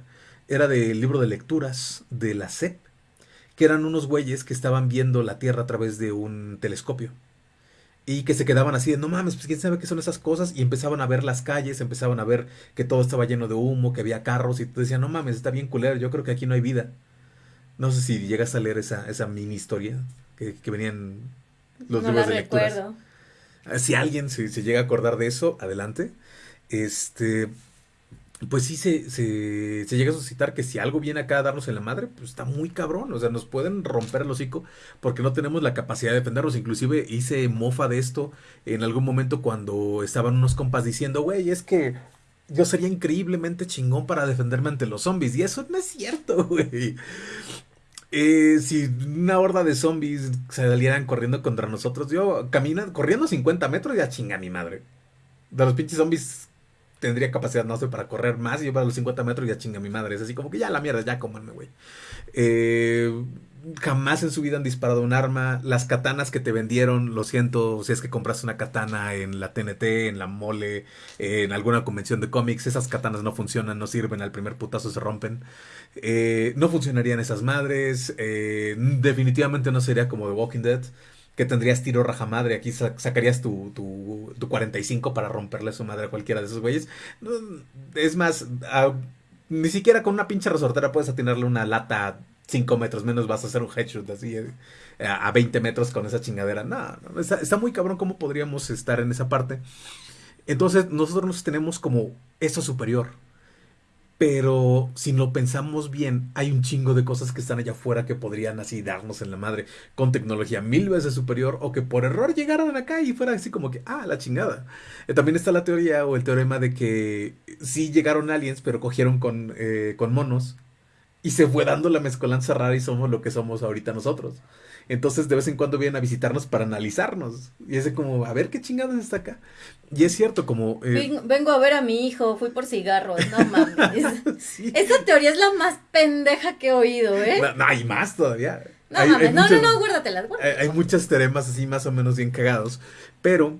Era del libro de lecturas de la SEP, que eran unos güeyes que estaban viendo la Tierra a través de un telescopio. Y que se quedaban así de, no mames, pues quién sabe qué son esas cosas. Y empezaban a ver las calles, empezaban a ver que todo estaba lleno de humo, que había carros. Y tú decías, no mames, está bien culero, yo creo que aquí no hay vida. No sé si llegas a leer esa, esa mini historia que, que venían los libros de lecturas. Si alguien se, se, llega a acordar de eso, adelante. Este. Pues sí se, se, llega a suscitar que si algo viene acá a darnos en la madre, pues está muy cabrón. O sea, nos pueden romper el hocico porque no tenemos la capacidad de defendernos. Inclusive hice mofa de esto en algún momento cuando estaban unos compas diciendo, güey, es que yo sería increíblemente chingón para defenderme ante los zombies. Y eso no es cierto, (laughs) güey. Eh, si una horda de zombies salieran corriendo contra nosotros, yo caminando, corriendo 50 metros, ya chinga mi madre. De los pinches zombies tendría capacidad, no sé, para correr más y yo para los 50 metros ya chinga mi madre. Es así como que ya la mierda, ya comanme, güey. Eh, jamás en su vida han disparado un arma. Las katanas que te vendieron, lo siento, si es que compraste una katana en la TNT, en la mole, en alguna convención de cómics, esas katanas no funcionan, no sirven, al primer putazo se rompen. Eh, no funcionarían esas madres. Eh, definitivamente no sería como The Walking Dead. Que tendrías tiro raja madre. Aquí sacarías tu, tu, tu, 45 para romperle su madre a cualquiera de esos güeyes. Es más, ni siquiera con una pinche resortera puedes atinarle una lata 5 metros menos vas a hacer un headshot así eh, a 20 metros con esa chingadera. No, está, muy cabrón cómo podríamos estar en esa parte. Entonces nosotros nos tenemos como eso superior. Pero si lo pensamos bien, hay un chingo de cosas que están allá afuera que podrían así darnos en la madre con tecnología mil veces superior o que por error llegaran acá y fuera así como que, ah, la chingada. Eh, también está la teoría o el teorema de que sí llegaron aliens, pero cogieron con, eh, con monos y se fue dando la mezcolanza rara y somos lo que somos ahorita nosotros. Entonces de vez en cuando vienen a visitarnos para analizarnos. Y es como, a ver qué chingados está acá. Y es cierto, como... Eh, vengo a ver a mi hijo, fui por cigarros, no mames. (laughs) Esa teoría es la más pendeja que he oído, ¿eh? No, hay más todavía. No mames, no, no, no, guárdatelas, guárdatelas. Hay, muchas teoremas así más o menos bien cagados. Pero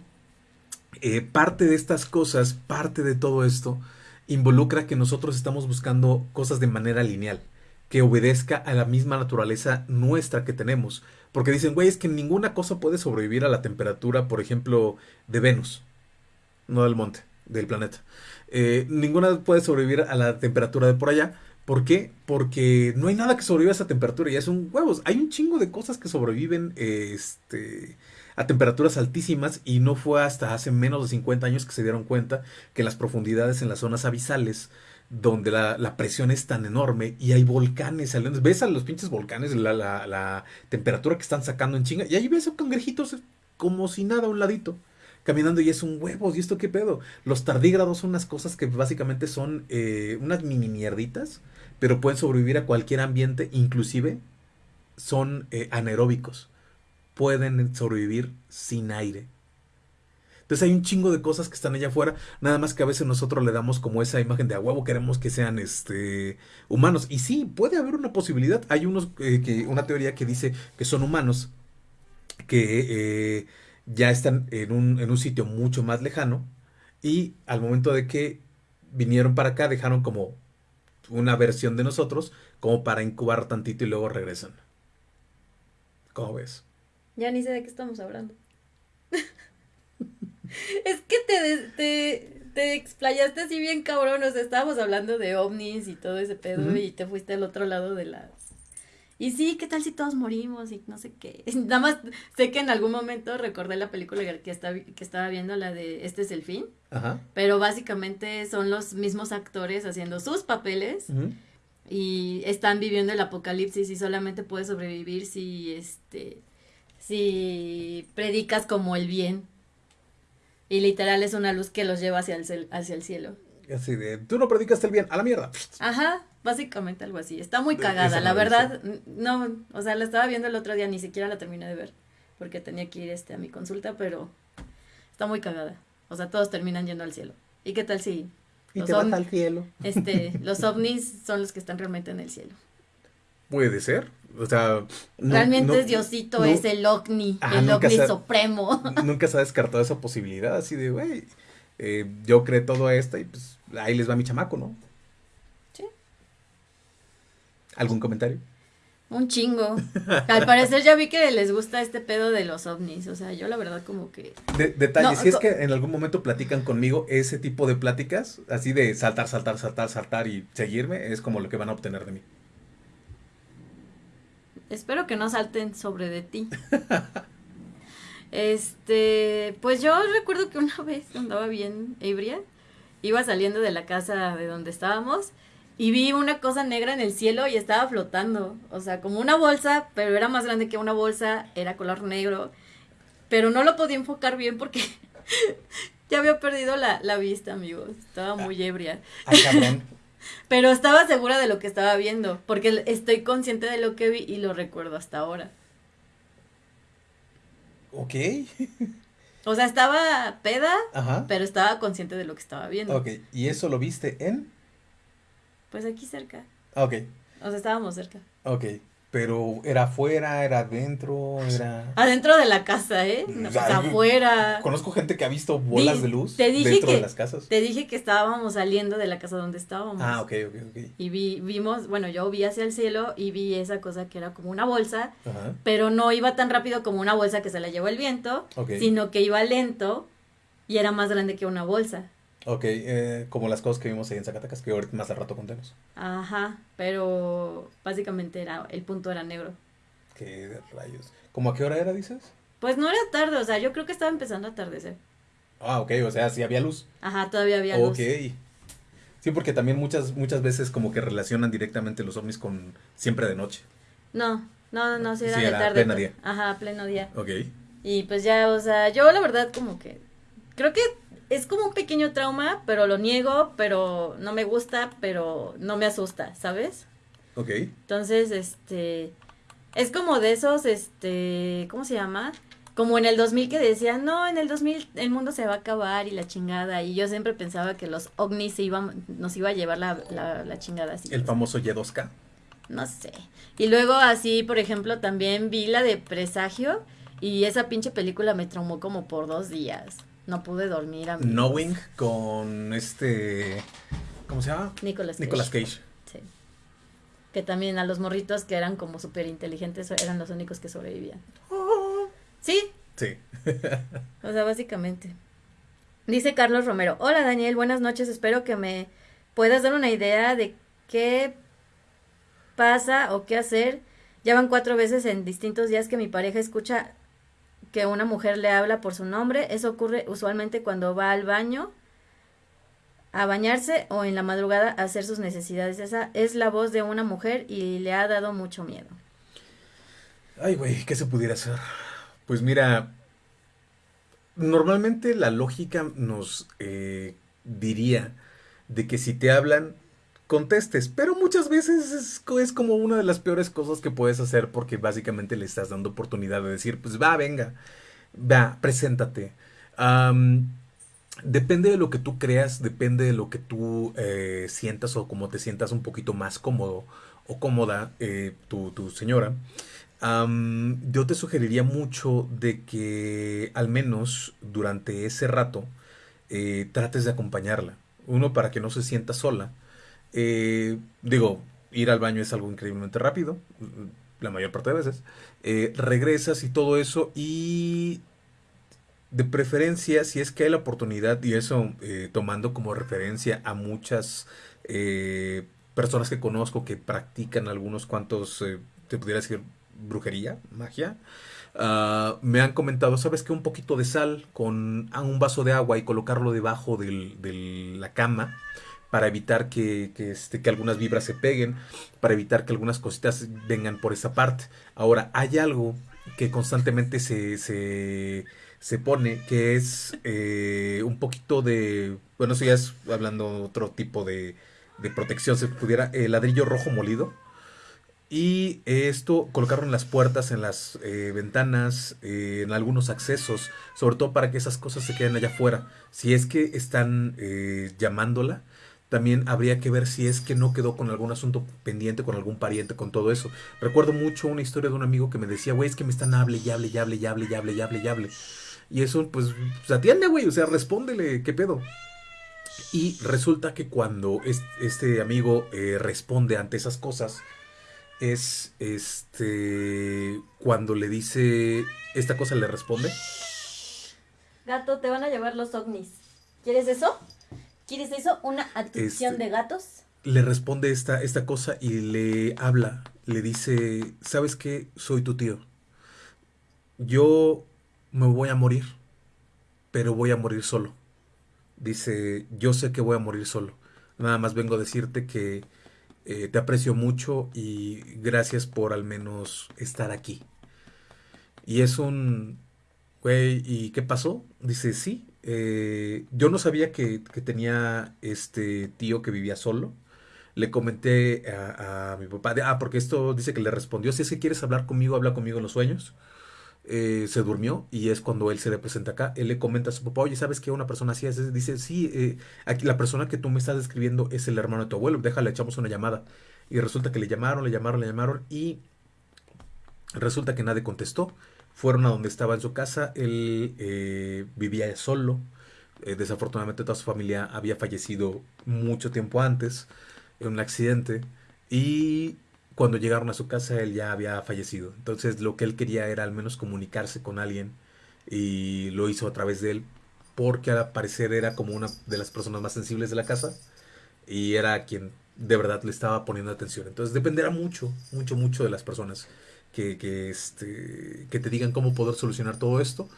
eh, parte de estas cosas, parte de todo esto, involucra que nosotros estamos buscando cosas de manera lineal que obedezca a la misma naturaleza nuestra que tenemos. Porque dicen, güey, es que ninguna cosa puede sobrevivir a la temperatura, por ejemplo, de Venus, no del monte, del planeta. Eh, ninguna puede sobrevivir a la temperatura de por allá. ¿Por qué? Porque no hay nada que sobreviva a esa temperatura, ya son huevos. Hay un chingo de cosas que sobreviven este, a temperaturas altísimas y no fue hasta hace menos de 50 años que se dieron cuenta que las profundidades en las zonas abisales donde la, presión es tan enorme y hay volcanes Ves a los pinches volcanes, la, temperatura que están sacando en chinga. Y ahí ves a cangrejitos como si nada a un ladito. Caminando y es un huevos. ¿Y esto qué pedo? Los tardígrados son unas cosas que básicamente son eh, unas mini mierditas, pero pueden sobrevivir a cualquier ambiente, inclusive son eh, anaeróbicos. Pueden sobrevivir sin aire. Entonces hay un chingo de cosas que están allá afuera, nada más que a veces nosotros le damos como esa imagen de a huevo queremos que sean este humanos. Y sí, puede haber una posibilidad. Hay unos eh, una teoría que dice que son humanos que eh, ya están en un, en un sitio mucho más lejano y al momento de que vinieron para acá dejaron como una versión de nosotros como para incubar tantito y luego regresan. ¿Cómo ves? Ya ni sé de qué estamos hablando. (laughs) (laughs) es que te, te, te, explayaste así bien cabrón, o sea, estábamos hablando de ovnis y todo ese pedo y te fuiste al otro lado de las... Y sí, ¿qué tal si todos morimos y no sé qué? (laughs) Nada más sé que en algún momento recordé la película que, estaba, que estaba viendo, la de Este es el fin. Ajá. Pero básicamente son los mismos actores haciendo sus papeles. Y están viviendo el apocalipsis y solamente puedes sobrevivir si este si predicas como el bien y literal es una luz que los lleva hacia el, hacia el cielo. Así de, tú no predicaste el bien, a la mierda. Ajá, básicamente algo así. Está muy cagada, la verdad. No, o sea, la estaba viendo el otro día, ni siquiera la terminé de ver, porque tenía que ir este, a mi consulta, pero está muy cagada. O sea, todos terminan yendo al cielo. ¿Y qué tal si... Y te vas al cielo. Este, (laughs) los ovnis son los que están realmente en el cielo. Puede ser. O sea, realmente es Diosito, es el ovni, el ovni supremo. (laughs) Nunca se ha descartado esa posibilidad, así de, güey, eh, yo creé todo esto y pues ahí les va mi chamaco, ¿no? Sí. ¿Algún comentario? Un chingo. (laughs) Al parecer ya vi que les gusta este pedo de los ovnis. O sea, yo la verdad como que... detalle, si es que en algún momento platican conmigo ese tipo de pláticas, así de saltar, saltar, saltar, saltar y seguirme, es como lo que van a obtener de mí. Espero que no salten sobre de ti. este, pues yo recuerdo que una vez andaba bien ebria iba saliendo de la casa de donde estábamos y vi una cosa negra en el cielo y estaba flotando. O sea, como una bolsa, pero era más grande que una bolsa, era color negro. Pero no lo podía enfocar bien porque (laughs) ya había perdido la, la vista, amigos. Estaba muy ebria. Ah, cabrón. Pero estaba segura de lo que estaba viendo, porque estoy consciente de lo que vi y lo recuerdo hasta ahora. Ok. O sea, estaba peda, Ajá. pero estaba consciente de lo que estaba viendo. Ok. ¿Y eso lo viste en? Pues aquí cerca. Ok. O sea, estábamos cerca. Ok. Pero era afuera, era adentro, era. Adentro de la casa, ¿eh? No, afuera. Conozco gente que ha visto bolas Di- de luz te dije dentro que- de las casas. Te dije que estábamos saliendo de la casa donde estábamos. Ah, ok, ok, ok. Y vi, vimos, bueno, yo vi hacia el cielo y vi esa cosa que era como una bolsa, Ajá. pero no iba tan rápido como una bolsa que se la llevó el viento, sino que iba lento y era más grande que una bolsa. Ok, eh, como las cosas que vimos ahí en Zacatecas, que ahorita más al rato contemos. Ajá, pero básicamente era, el punto era negro. ¿Qué rayos? ¿Cómo a qué hora era, dices? Pues no era tarde, o sea, yo creo que estaba empezando a atardecer. Ah, ok, o sea, sí había luz. Ajá, todavía había Ok. luz. Sí, porque también muchas, muchas veces como que relacionan directamente los ovnis con siempre de noche. No, no, no, no, sí era Sí, de era tarde. pleno día. Ajá, pleno día. Ok. Y pues ya, o sea, yo la verdad como que creo que es como un pequeño trauma, pero lo niego, pero no me gusta, pero no me asusta, ¿sabes? Ok. Entonces, este, es como de esos, este, ¿cómo se llama? Como en el 2000 que decían, no, en el 2000 el mundo se va a acabar y la chingada. Y yo siempre pensaba que los ovnis se iban, nos iba a llevar la, la, la chingada así. El famoso Y2K. No sé. Y luego así, por ejemplo, también vi la de Presagio y esa pinche película me traumó como por dos días. No pude dormir a Knowing con este... ¿Cómo se llama? Nicolas Cage. Nicolas Cage. Sí. Que también a los morritos que eran como súper inteligentes eran los únicos que sobrevivían. Sí, Sí. o sea, básicamente. Dice Carlos Romero, hola Daniel, buenas noches, espero que me puedas dar una idea de qué pasa o qué hacer. Ya van cuatro veces en distintos días que mi pareja escucha que una mujer le habla por su nombre. Eso ocurre usualmente cuando va al baño a bañarse o en la madrugada a hacer sus necesidades. Esa es la voz de una mujer y le ha dado mucho miedo. Ay, güey, ¿qué se pudiera hacer? Pues mira, normalmente la lógica nos eh, diría de que si te hablan, contestes, pero muchas veces es, co- es como una de las peores cosas que puedes hacer porque básicamente le estás dando oportunidad de decir, pues va, venga, va, preséntate. Depende de lo que tú creas, depende de lo que tú eh, sientas o como te sientas un poquito más cómodo o cómoda eh, tu, señora. Yo te sugeriría mucho de que al menos durante ese rato eh, trates de acompañarla. Uno, para que no se sienta sola. Eh, digo, ir al baño es algo increíblemente rápido, la mayor parte de veces. Eh, regresas y todo eso y de preferencia, si es que hay la oportunidad, y eso eh, tomando como referencia a muchas eh, personas que conozco que practican algunos cuantos, eh, te pudiera decir, brujería, magia, ah, me han comentado, ¿sabes qué? Un poquito de sal con ah, un vaso de agua y colocarlo debajo de la cama para evitar que, que, este, que algunas vibras se peguen, para evitar que algunas cositas vengan por esa parte. Ahora, hay algo que constantemente se, se, se pone, que es eh, un poquito de, bueno, eso ya es hablando otro tipo de, de protección, se pudiera, el ladrillo rojo molido. Y esto colocarlo en las puertas, en las eh, ventanas, eh, en algunos accesos, sobre todo para que esas cosas se queden allá afuera. Si es que están eh, llamándola, también habría que ver si es que no quedó con algún asunto pendiente, con algún pariente, con todo eso. Recuerdo mucho una historia de un amigo que me decía, güey, es que me están hable y hable y hable y hable y hable y hable y hable. Y eso, pues, pues atiende, güey, o sea, respóndele, ¿qué pedo? Y resulta que cuando es- este amigo eh, responde ante esas cosas, es este cuando le dice esta cosa le responde. Gato, te van a llevar los ovnis. ¿Quieres eso? ¿Quieres eso? ¿Una adquisición Este- de gatos? Le responde esta, esta cosa y le habla, le dice, ¿sabes qué? Soy tu tío. Yo me voy a morir, pero voy a morir solo. Dice, yo sé que voy a morir solo. Nada más vengo a decirte que eh, te aprecio mucho y gracias por al menos estar aquí. Y es un, güey, ¿y qué pasó? Dice, sí, eh, yo no sabía que, tenía este tío que vivía solo. Le comenté a, mi papá, ah, porque esto dice que le respondió, si es que quieres hablar conmigo, habla conmigo en los sueños. Eh, se durmió y es cuando él se le presenta acá. Él le comenta a su papá, oye, ¿sabes que una persona así es? Dice, sí, eh, aquí la persona que tú me estás describiendo es el hermano de tu abuelo, déjale, echamos una llamada. Y resulta que le llamaron, le llamaron, le llamaron y resulta que nadie contestó. Fueron a donde estaba en su casa, él eh, vivía solo. desafortunadamente toda su familia había fallecido mucho tiempo antes en un accidente y cuando llegaron a su casa él ya había fallecido. Entonces lo que él quería era al menos comunicarse con alguien y lo hizo a través de él porque al parecer era como una de las personas más sensibles de la casa y era quien de verdad le estaba poniendo atención. Entonces dependerá mucho, mucho, mucho de las personas que, que, este, que te digan cómo poder solucionar todo esto.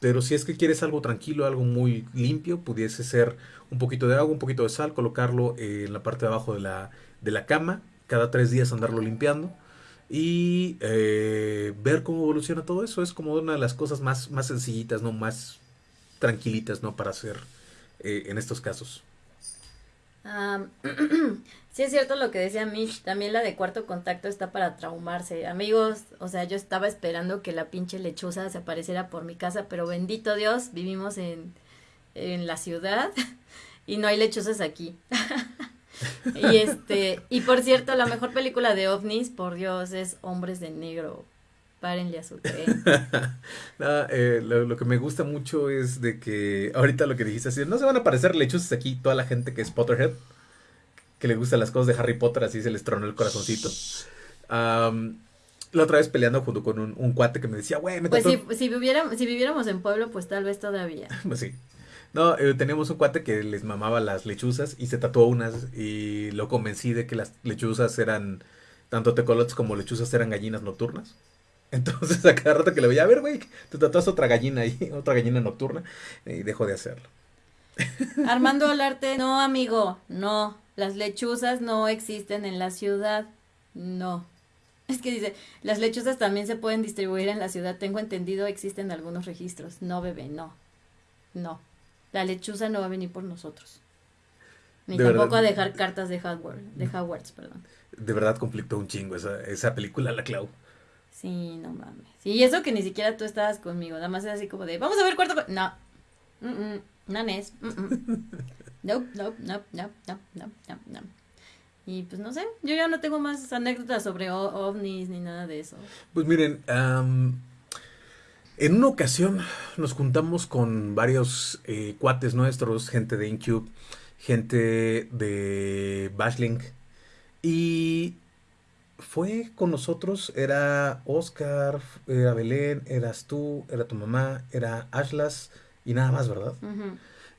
Pero si es que quieres algo tranquilo, algo muy limpio, pudiese ser un poquito de agua, un poquito de sal, colocarlo en la parte de abajo de la, de la cama cada tres días andarlo limpiando y eh, ver cómo evoluciona todo eso. Es como una de las cosas más, más sencillitas, ¿no? Más tranquilitas, ¿no? Para hacer eh, en estos casos. (clears throat) sí es cierto lo que decía Mitch, también la de cuarto contacto está para traumarse. Amigos, o sea, yo estaba esperando que la pinche lechuza se apareciera por mi casa, pero bendito Dios, vivimos en, en la ciudad (laughs) y no hay lechuzas aquí. (laughs) Y este, y por cierto, la mejor película de ovnis, por Dios, es Hombres de Negro. Párenle a su (laughs) tren. Eh, lo, que me gusta mucho es de que ahorita lo que dijiste así, no se van a aparecer lechuzas aquí toda la gente que es Potterhead, que le gustan las cosas de Harry Potter, así se les tronó el corazoncito. la otra vez peleando junto con un, cuate que me decía, güey, me Pues si, si, viviéramos, si viviéramos en pueblo, pues tal vez todavía. (laughs) pues sí. No, eh, teníamos un cuate que les mamaba las lechuzas y se tatuó unas y lo convencí de que las lechuzas eran, tanto tecolotes como lechuzas eran gallinas nocturnas. Entonces (laughs) a cada rato que le veía, a ver, güey, te tatuas otra gallina ahí, (laughs) otra gallina nocturna y dejó de hacerlo. (laughs) Armando Alarte, no, amigo, no, las lechuzas no existen en la ciudad, no. Es que dice, las lechuzas también se pueden distribuir en la ciudad, tengo entendido, existen algunos registros. No, bebé, no, no. La lechuza no va a venir por nosotros. Ni tampoco a dejar cartas de Hogwarts, de Hogwarts, perdón. De verdad conflictó un chingo esa, esa película, la Clau. Sí, no mames. y eso que ni siquiera tú estabas conmigo, nada más es así como de, vamos a ver cuarto... No, mm -mm. no es. Mm (laughs) no, no, no, no, no, no, no. Y pues no sé, yo ya no tengo más anécdotas sobre ovnis ni nada de eso. Pues miren, en una ocasión nos juntamos con varios eh, cuates nuestros, gente de Incube, gente de Bashlink, y fue con nosotros, era Oscar, era Belén, eras tú, era tu mamá, era Ashlas y nada más, ¿verdad?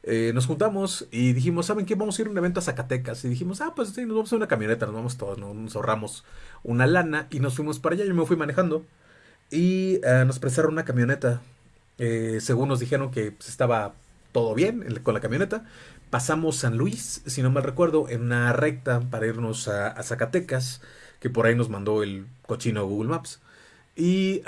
Eh, nos juntamos y dijimos, ¿saben qué? Vamos a ir a un evento a Zacatecas. Y dijimos, ah, pues sí, nos vamos a una camioneta, nos vamos todos, nos ahorramos una lana y nos fuimos para allá. Yo me fui manejando. Y eh, nos prestaron una camioneta. Eh, según nos dijeron que pues, estaba todo bien con la camioneta. Pasamos San Luis, si no mal recuerdo, en una recta para irnos a, Zacatecas, que por ahí nos mandó el cochino Google Maps. Y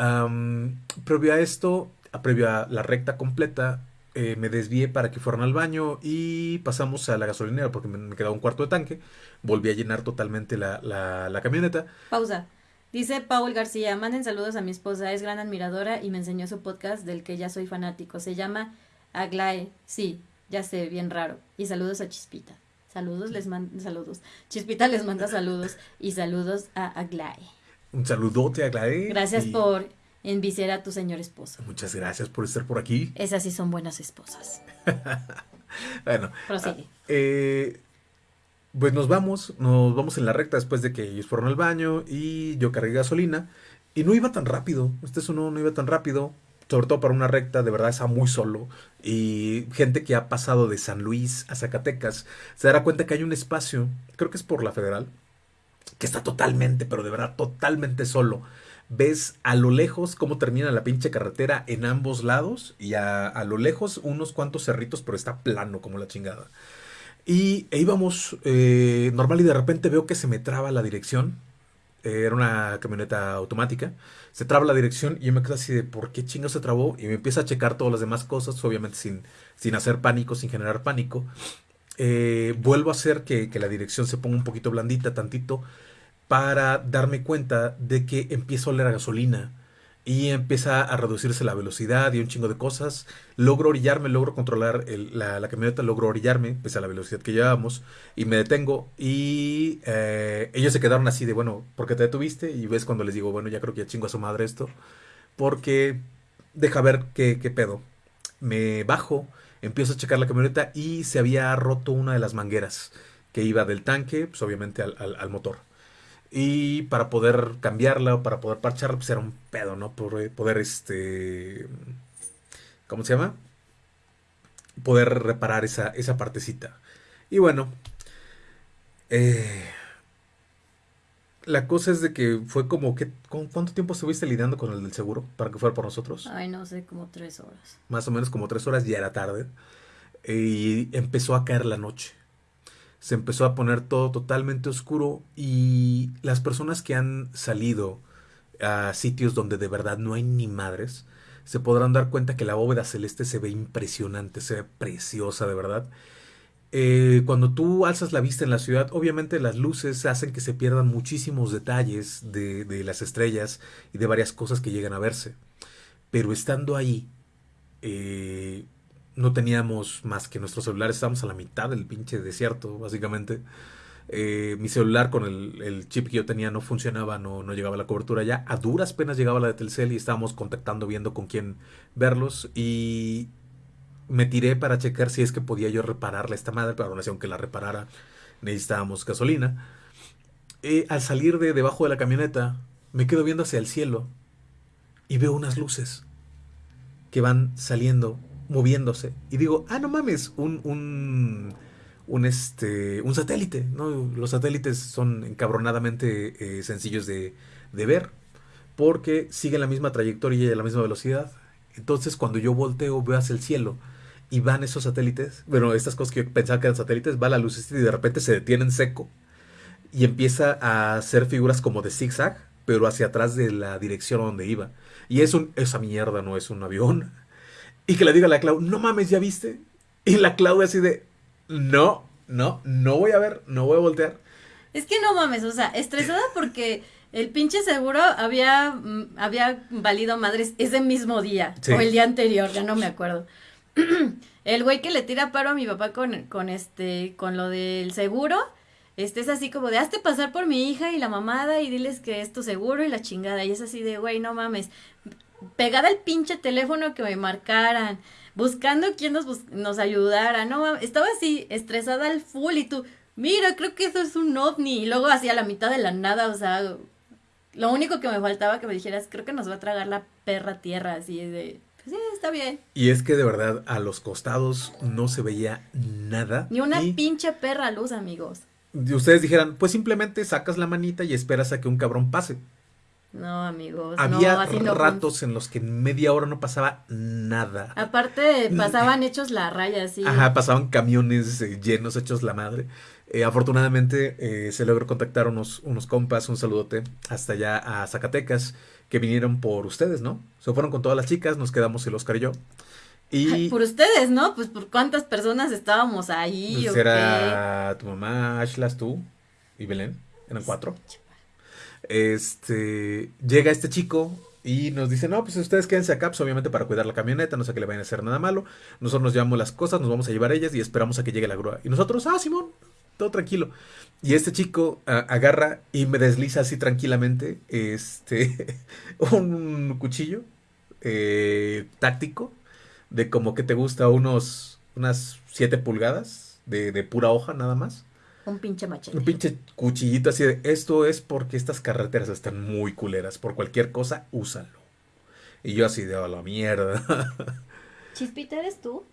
previo a esto, previo a la recta completa, eh, me desvié para que fueran al baño y pasamos a la gasolinera porque me, quedaba un cuarto de tanque. Volví a llenar totalmente la, la, la camioneta. Pausa. Dice Paul García, manden saludos a mi esposa, es gran admiradora y me enseñó su podcast del que ya soy fanático. Se llama Aglae, sí, ya sé, bien raro. Y saludos a Chispita. Saludos, les manda saludos. Chispita les manda saludos y saludos a Aglae. Un saludote a Aglae. Gracias por enviciar a tu señor esposo. Muchas gracias por estar por aquí. Esas sí son buenas esposas. (laughs) bueno. Prosigue. eh, pues nos vamos, nos vamos en la recta después de que ellos fueron al baño y yo cargué gasolina y no iba tan rápido, este es uno no iba tan rápido, sobre todo para una recta, de verdad está muy solo y gente que ha pasado de San Luis a Zacatecas se dará cuenta que hay un espacio, creo que es por la federal, que está totalmente, pero de verdad totalmente solo. ves a lo lejos cómo termina la pinche carretera en ambos lados y a, a lo lejos unos cuantos cerritos, pero está plano como la chingada. Y e íbamos eh, normal y de repente veo que se me traba la dirección. Eh, era una camioneta automática. Se traba la dirección y yo me quedo así de ¿por qué chingo se trabó? Y me empieza a checar todas las demás cosas, obviamente sin, sin hacer pánico, sin generar pánico. Eh, vuelvo a hacer que, que la dirección se ponga un poquito blandita, tantito, para darme cuenta de que empiezo a oler a gasolina y empieza a reducirse la velocidad y un chingo de cosas. Logro orillarme, logro controlar la, camioneta, logro orillarme, pese a la velocidad que llevábamos, y me detengo. Y eh, ellos se quedaron así de, bueno, ¿por qué te detuviste? Y ves cuando les digo, bueno, ya creo que ya chingo a su madre esto, porque deja ver qué, qué pedo. Me bajo, empiezo a checar la camioneta y se había roto una de las mangueras que iba del tanque, pues obviamente al, al motor. Y para poder cambiarla o para poder parcharla, pues era un pedo, ¿no? Por eh, poder, este. ¿Cómo se llama? Poder reparar esa, esa partecita. Y bueno. Eh, la cosa es de que fue como que. ¿Cuánto tiempo estuviste lidiando con el del seguro para que fuera por nosotros? Ay, no sé, como tres horas. Más o menos como tres horas, ya era tarde. Y empezó a caer la noche se empezó a poner todo totalmente oscuro y las personas que han salido a sitios donde de verdad no hay ni madres, se podrán dar cuenta que la bóveda celeste se ve impresionante, se ve preciosa de verdad. Eh, cuando tú alzas la vista en la ciudad, obviamente las luces hacen que se pierdan muchísimos detalles de, las estrellas y de varias cosas que llegan a verse. Pero estando ahí, eh, no teníamos más que nuestros celulares, estábamos a la mitad del pinche desierto, básicamente. Eh, mi celular con el, chip que yo tenía no funcionaba, no, no llegaba la cobertura ya. A duras penas llegaba la de Telcel y estábamos contactando, viendo con quién verlos. Y me tiré para checar si es que podía yo repararle esta madre, pero aún así, aunque la reparara, necesitábamos gasolina. Eh, al salir de debajo de la camioneta, me quedo viendo hacia el cielo y veo unas luces que van saliendo moviéndose. Y digo, ah, no mames, un, un, un, este, un satélite. ¿no? Los satélites son encabronadamente eh, sencillos de, de, ver porque siguen la misma trayectoria y la misma velocidad. Entonces, cuando yo volteo, veo hacia el cielo y van esos satélites, bueno, estas cosas que yo pensaba que eran satélites, va la luz y de repente se detiene en seco y empieza a hacer figuras como de zigzag, pero hacia atrás de la dirección donde iba. Y es un, esa mierda no es un avión, y que le diga a la Clau, no mames, ¿ya viste? Y la Clau así de, no, no, no voy a ver, no voy a voltear. Es que no mames, o sea, estresada porque el pinche seguro había, mm, había valido madres ese mismo día o el día anterior, ya no me acuerdo. (clears throat) el güey que le tira paro a mi papá con, con este, con lo del seguro, este es así como de hazte pasar por mi hija y la mamada y diles que es tu seguro y la chingada. Y es así de, güey, no mames pegada al pinche teléfono que me marcaran, buscando quién nos, nos ayudara, no, estaba así estresada al full y tú, mira, creo que eso es un ovni, y luego hacia la mitad de la nada, o sea, lo único que me faltaba que me dijeras, creo que nos va a tragar la perra tierra, así de, pues sí, está bien. Y es que de verdad a los costados no se veía nada. Ni una pinche perra luz, amigos. Y ustedes dijeran, pues simplemente sacas la manita y esperas a que un cabrón pase. No, amigos. Había ratos en los que en media hora no pasaba nada. Aparte, pasaban hechos la raya, sí. Ajá, pasaban camiones eh, llenos, hechos la madre. Eh, afortunadamente eh, se logró contactar unos, unos compas, un saludote, hasta allá a Zacatecas, que vinieron por ustedes, ¿no? Se fueron con todas las chicas, nos quedamos el Oscar y yo. Y... por ustedes, ¿no? Pues por cuántas personas estábamos ahí. Pues era tu mamá, Ashlas, tú y Belén. Eran cuatro este, llega este chico y nos dice, no, pues ustedes quédense acá, pues obviamente para cuidar la camioneta, no sé que le vayan a hacer nada malo. Nosotros nos llevamos las cosas, nos vamos a llevar ellas y esperamos a que llegue la grúa. Y nosotros, ah, Simón, todo tranquilo. Y este chico agarra y me desliza así tranquilamente este, (laughs) un cuchillo eh, táctico de como que te gusta unos, unas 7 pulgadas de, de pura hoja nada más. Un pinche machete. Un pinche cuchillito así de, esto es porque estas carreteras están muy culeras. Por cualquier cosa, úsalo. Y yo así de, a la mierda. (laughs) Chispita, ¿eres tú?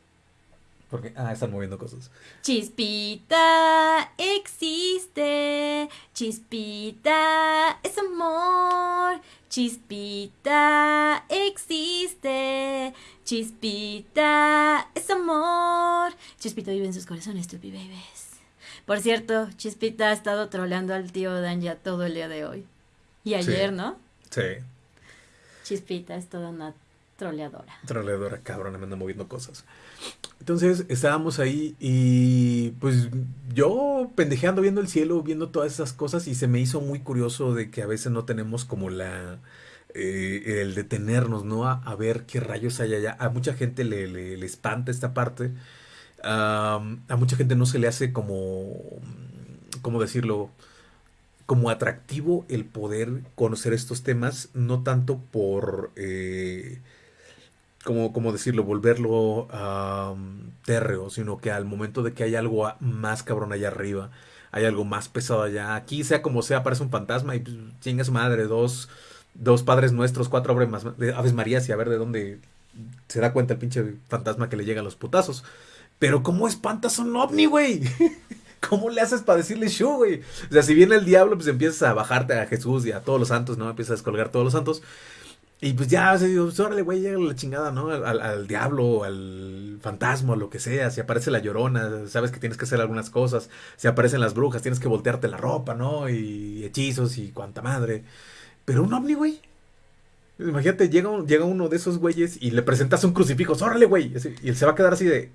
Porque, ah, están moviendo cosas. Chispita existe, chispita es amor, chispita existe, chispita es amor. Chispita vive en sus corazones, tupi babies. Por cierto, Chispita ha estado troleando al tío Dan ya todo el día de hoy. Y ayer, Sí. ¿no? Sí. Chispita es toda una troleadora. Troleadora, cabrón, me anda moviendo cosas. Entonces estábamos ahí y pues yo pendejeando viendo el cielo, viendo todas esas cosas y se me hizo muy curioso de que a veces no tenemos como la... eh, el detenernos, ¿no? A, a ver qué rayos hay allá. A mucha gente le, le- le espanta esta parte. A mucha gente no se le hace como... ¿Cómo decirlo? como atractivo el poder conocer estos temas, no tanto por, eh, como, decirlo, volverlo am, térreo, sino que al momento de que hay algo a- más cabrón allá arriba, hay algo más pesado allá, aquí sea como sea, aparece un fantasma y pues, chinga madre, dos, dos padres nuestros, cuatro aves, Aves Marías y a ver de dónde se da cuenta el pinche fantasma que le llegan los putazos. Pero ¿cómo espantas un ovni, güey? (laughs) ¿Cómo le haces para decirle show, güey? O sea, si viene el diablo, pues empiezas a bajarte a Jesús y a todos los santos, ¿no? Empiezas a descolgar todos los santos. Y pues ya, o sea, pues, órale, güey, llega la chingada, ¿no? Al, diablo, al fantasma, lo que sea. Si aparece la llorona, sabes que tienes que hacer algunas cosas. Si aparecen las brujas, tienes que voltearte la ropa, ¿no? Y hechizos y cuanta madre. Pero un ovni, güey. Imagínate, llega, llega uno de esos güeyes y le presentas un crucifijo, órale, güey. Y él se va a quedar así de.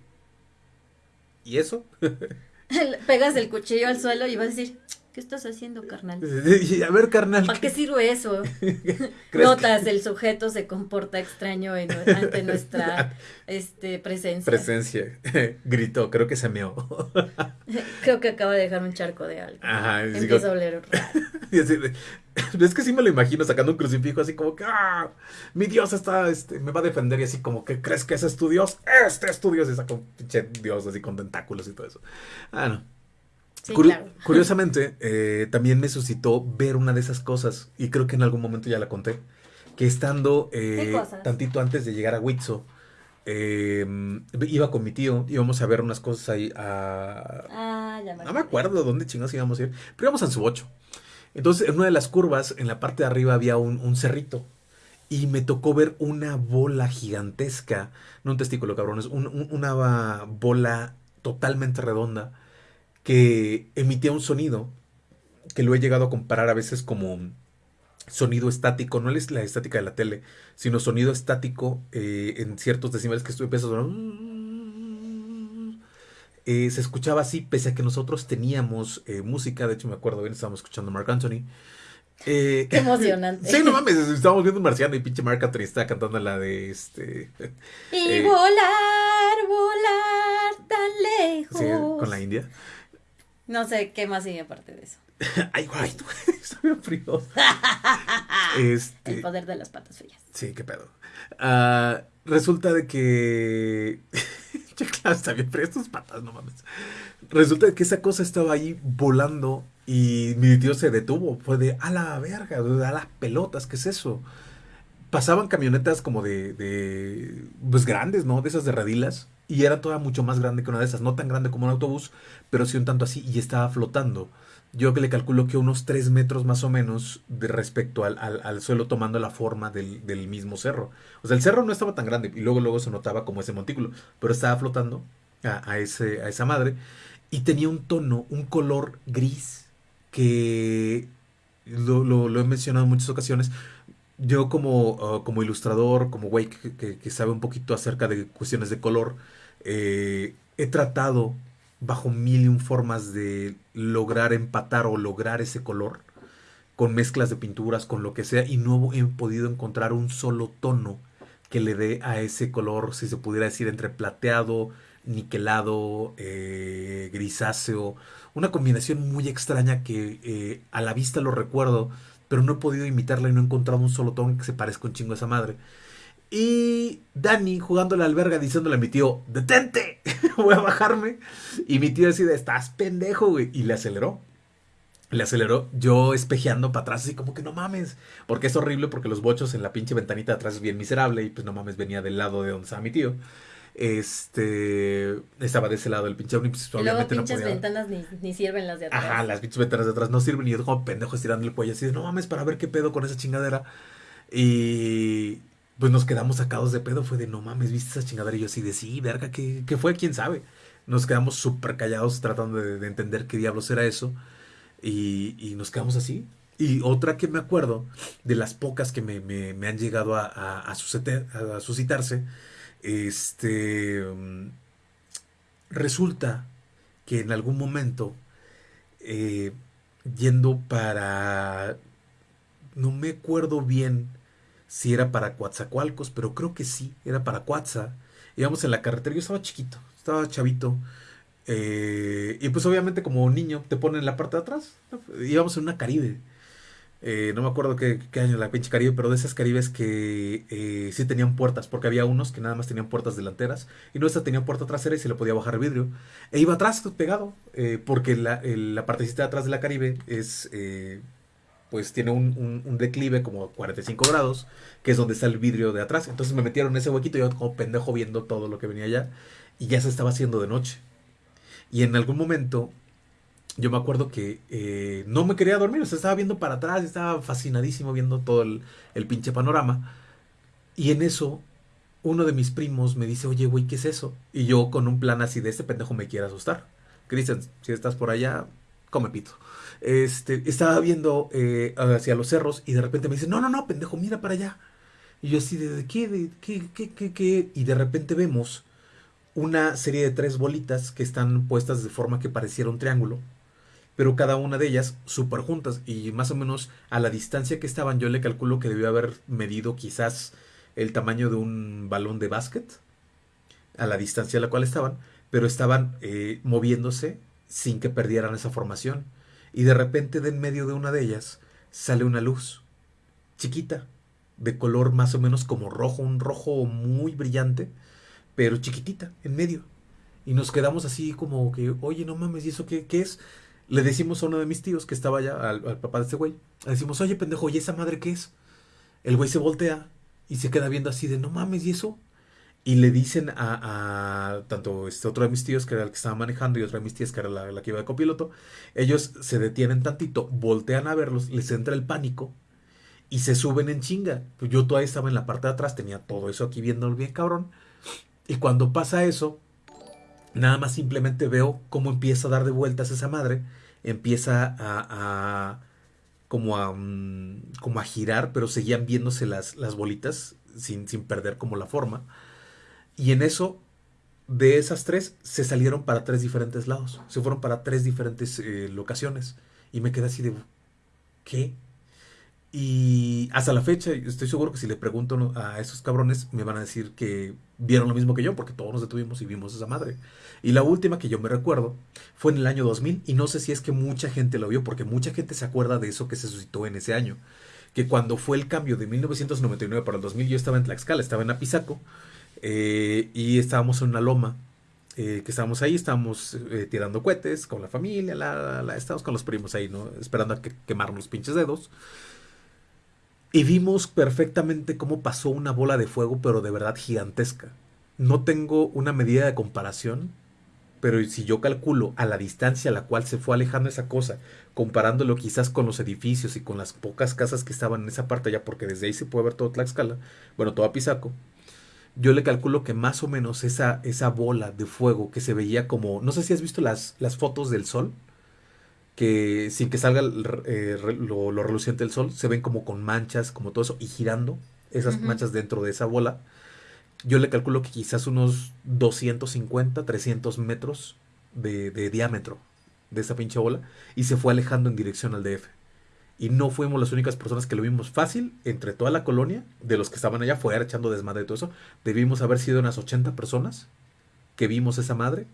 ¿Y eso? (laughs) Pegas el cuchillo al suelo y vas a decir, ¿qué estás haciendo, carnal? (laughs) A ver, carnal. ¿Para qué sirve eso? (laughs) ¿crees Notas, el sujeto se comporta extraño en- ante nuestra este, presencia. Presencia. Gritó, creo que se meó. Creo que acaba de dejar un charco de algo. Ajá. y digo- Empieza a oler raro. Y así de- (laughs) es que sí me lo imagino sacando un crucifijo así como que ¡ah! mi Dios está, este, me va a defender y así como que crees que ese es tu Dios, este es tu Dios y saca un pinche Dios así con tentáculos y todo eso. Ah, no. Sí, Curi- claro. (laughs) Curiosamente, eh, también me suscitó ver una de esas cosas, y creo que en algún momento ya la conté, que estando eh, tantito antes de llegar a Huitzo, eh, iba con mi tío, íbamos a ver unas cosas ahí a... Ah, ya me No me acuerdo dónde chingados íbamos a ir, pero íbamos a su 8. Entonces, en una de las curvas, en la parte de arriba había un, un cerrito. Y me tocó ver una bola gigantesca, no un testículo, cabrones, un- un- una bola totalmente redonda que emitía un sonido que lo he llegado a comparar a veces como sonido estático, no es la estática de la tele, sino sonido estático eh, en ciertos decibeles que estuve empezando eh, se escuchaba así, pese a que nosotros teníamos eh, música, de hecho me acuerdo bien, estábamos escuchando a Mark Anthony. Eh, Qué emocionante. sí, no mames, estábamos viendo un marciano y pinche Mark Anthony estaba cantando la de este... Y eh, volar, volar tan lejos. sí, con la India. No sé qué más sigue aparte de eso. (laughs) Ay, guay, está bien frío. (laughs) Este, El poder de las patas frías. Sí, qué pedo. Ah, resulta de que. (laughs) (laughs) Che, claro, está bien, pero estas patas, no mames. Resulta que esa cosa estaba ahí volando y mi tío se detuvo. Fue de, a la verga, a las pelotas, ¿qué es eso? Pasaban camionetas como de, de, pues grandes, ¿no? De esas de redilas. Y era toda mucho más grande que una de esas. No tan grande como un autobús, pero sí un tanto así. Y estaba flotando. Yo que le calculo que unos 3 metros más o menos de respecto al, al- suelo tomando la forma del, del mismo cerro. O sea, el cerro no estaba tan grande y luego luego se notaba como ese montículo, pero estaba flotando a, a ese, a esa madre y tenía un tono, un color gris que lo, lo- he mencionado en muchas ocasiones. Yo como, uh, como ilustrador, como güey que sabe un poquito acerca de cuestiones de color, eh, he tratado bajo mil y un formas de lograr empatar o lograr ese color con mezclas de pinturas, con lo que sea, y no he podido encontrar un solo tono que le dé a ese color, si se pudiera decir, entre plateado, niquelado, eh, grisáceo, una combinación muy extraña que eh, a la vista lo recuerdo, pero no he podido imitarla y no he encontrado un solo tono que se parezca un chingo a esa madre. Y Dani jugando la alberga diciéndole a mi tío, detente, (laughs) voy a bajarme. Y mi tío decide, estás pendejo, güey. Y le aceleró. Le aceleró, yo espejeando para atrás, así como que no mames. Porque es horrible, porque los bochos en la pinche ventanita de atrás es bien miserable. Y pues no mames, venía del lado de donde estaba mi tío. Este estaba de ese lado el pinche ovni, pues obviamente no pinches podía. ventanas ni, ni sirven las de atrás. Ajá, las pinches ventanas de atrás no sirven y yo como pendejo estirando el cuello así de no mames para ver qué pedo con esa chingadera. Y pues nos quedamos sacados de pedo, fue de no mames, ¿viste esa chingadera? Y yo así de sí, verga, ¿qué, qué fue? ¿Quién sabe? Nos quedamos súper callados tratando de, de entender qué diablos era eso. Y, y nos quedamos así. Y otra que me acuerdo, de las pocas que me, me- me han llegado a, a, a a suscitarse, este, mm, resulta que en algún momento, eh, yendo para, no me acuerdo bien si era para Coatzacoalcos, pero creo que sí, era para Coatza. Íbamos en la carretera, yo estaba chiquito, estaba chavito. eh, y pues obviamente como niño te ponen en la parte de atrás. Íbamos en una Caribe. Eh, no me acuerdo qué, qué año la pinche Caribe, pero de esas Caribes que eh, sí tenían puertas, porque había unos que nada más tenían puertas delanteras y no esta tenía puerta trasera y se le podía bajar el vidrio. E iba atrás pegado, eh, porque la, el- la partecita de atrás de la Caribe es, eh, pues tiene un, declive como 45 grados, que es donde está el vidrio de atrás. Entonces me metieron en ese huequito, yo como pendejo viendo todo lo que venía allá y ya se estaba haciendo de noche. Y en algún momento yo me acuerdo que eh, no me quería dormir, o sea, estaba viendo para atrás, estaba fascinadísimo viendo todo el, el pinche panorama. Y en eso, uno de mis primos me dice, oye, güey, ¿qué es eso? Y yo con un plan así de este pendejo me quiere asustar. Cristian, si estás por allá, come pito. Este, estaba viendo eh, hacia los cerros y de repente me dice, no, no, no, pendejo, mira para allá. Y yo así de, ¿de qué? ¿De qué, qué, qué, qué? Y de repente vemos una serie de tres bolitas que están puestas de forma que pareciera un triángulo pero cada una de ellas súper juntas y más o menos a la distancia que estaban yo le calculo que debió haber medido quizás el tamaño de un balón de básquet a la distancia a la cual estaban, pero estaban eh, moviéndose sin que perdieran esa formación y de repente de en medio de una de ellas sale una luz chiquita de color más o menos como rojo, un rojo muy brillante, pero chiquitita en medio. Y nos quedamos así como que, oye, no mames, ¿y eso qué, qué es? Le decimos a uno de mis tíos que estaba allá, al, al papá de este güey, le decimos, oye, pendejo, ¿y esa madre qué es? El güey se voltea y se queda viendo así de, no mames, ¿y eso? Y le dicen a, a tanto este otro de mis tíos, que era el que estaba manejando, y otra de mis tías, que era la, la que iba de copiloto, ellos se detienen tantito, voltean a verlos, les entra el pánico y se suben en chinga. Pues yo todavía estaba en la parte de atrás, tenía todo eso aquí viéndolo bien cabrón. Y cuando pasa eso, nada más simplemente veo cómo empieza a dar de vueltas esa madre, empieza a, a- como a mm, como a girar, pero seguían viéndose las, las bolitas sin, sin perder como la forma. Y en eso, de esas tres, se salieron para tres diferentes lados. Se fueron para tres diferentes eh, locaciones. Y me quedé así de, ¿qué? Y hasta la fecha, estoy seguro que si le pregunto a esos cabrones, me van a decir que vieron lo mismo que yo, porque todos nos detuvimos y vimos esa madre. Y la última que yo me recuerdo fue en el año 2000, y no sé si es que mucha gente lo vio, porque mucha gente se acuerda de eso que se suscitó en ese año. Que cuando fue el cambio de 1999 para el 2000, yo estaba en Tlaxcala, estaba en Apizaco, eh, y estábamos en una loma. eh, que estábamos ahí, estábamos eh, tirando cohetes con la familia, estábamos con los primos ahí, ¿no? Esperando a que los pinches dedos. Y vimos perfectamente cómo pasó una bola de fuego, pero de verdad gigantesca. No tengo una medida de comparación, pero si yo calculo a la distancia a la cual se fue alejando esa cosa, comparándolo quizás con los edificios y con las pocas casas que estaban en esa parte allá, porque desde ahí se puede ver todo Tlaxcala, bueno, todo Apizaco, yo le calculo que más o menos esa, esa bola de fuego que se veía como, no sé si has visto las, las fotos del sol, que sin que salga eh, lo, lo reluciente del sol, se ven como con manchas, como todo eso, y girando esas manchas dentro de esa bola. Yo le calculo que quizás unos 250, 300 metros de, de diámetro de esa pinche bola, y se fue alejando en dirección al DF. Y no fuimos las únicas personas que lo vimos fácil, entre toda la colonia, de los que estaban allá afuera echando desmadre y todo eso, debimos haber sido unas 80 personas que vimos esa madre.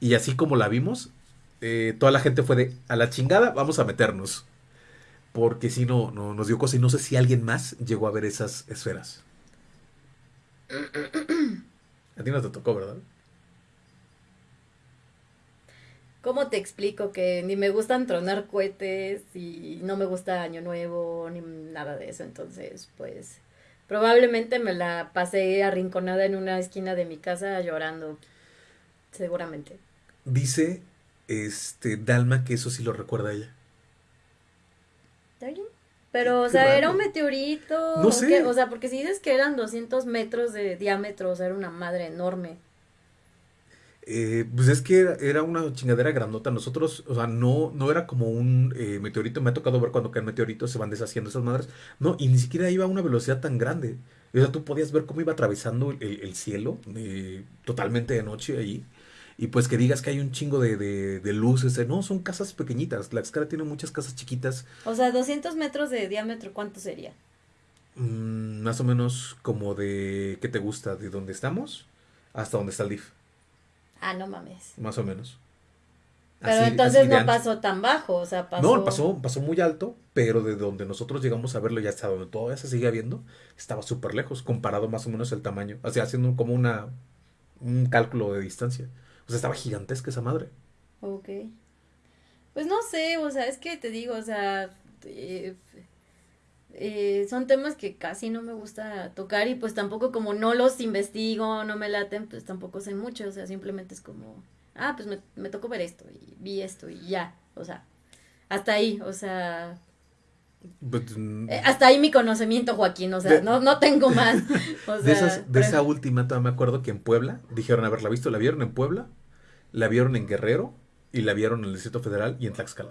Y así como la vimos, eh, toda la gente fue de a la chingada, vamos a meternos. Porque si no, no nos dio cosa y no sé si alguien más llegó a ver esas esferas. (coughs) A ti no te tocó, ¿verdad? ¿Cómo te explico que ni me gustan tronar cohetes y no me gusta Año Nuevo ni nada de eso? Entonces, pues, probablemente me la pasé arrinconada en una esquina de mi casa llorando. Seguramente. Dice este Dalma que eso sí lo recuerda a ella. ¿Está bien? Pero, o sea, raro. era un meteorito. No ¿o sé. O sea, porque si dices que eran 200 metros de diámetro, o sea, era una madre enorme. Eh, pues es que era, era una chingadera grandota. Nosotros, o sea, no, no era como un eh, meteorito. Me ha tocado ver cuando caen meteoritos, se van deshaciendo esas madres. No, y ni siquiera iba a una velocidad tan grande. O sea, tú podías ver cómo iba atravesando el, el cielo eh, totalmente de noche allí. Y pues que digas que hay un chingo de, de, de luces. eh, No, son casas pequeñitas. Tlaxcala tiene muchas casas chiquitas. O sea, 200 metros de diámetro, ¿cuánto sería? mm, más o menos como de, ¿qué te gusta? De dónde estamos hasta donde está el DIF. Ah, no mames. Más o menos. Pero Así- entonces así no pasó tan bajo, o sea, pasó... No, pasó, pasó muy alto, pero de donde nosotros llegamos a verlo ya hasta donde todavía se sigue viendo, estaba súper lejos, comparado más o menos el tamaño. O sea, haciendo como una un cálculo de distancia. O sea, estaba gigantesca esa madre. Ok. Pues no sé, o sea, es que te digo, o sea, eh, eh, son temas que casi no me gusta tocar y pues tampoco como no los investigo, no me laten, pues tampoco sé mucho, o sea, simplemente es como, ah, pues me, me tocó ver esto y vi esto y ya, o sea, hasta ahí, o sea, But, mm, eh, hasta ahí mi conocimiento, Joaquín, o sea, De- no, no tengo (laughs) más, o de, esas, de pero- esa última, todavía me acuerdo que en Puebla dijeron haberla visto. La vieron en Puebla, la vieron en Guerrero y la vieron en el Distrito Federal y en Tlaxcala.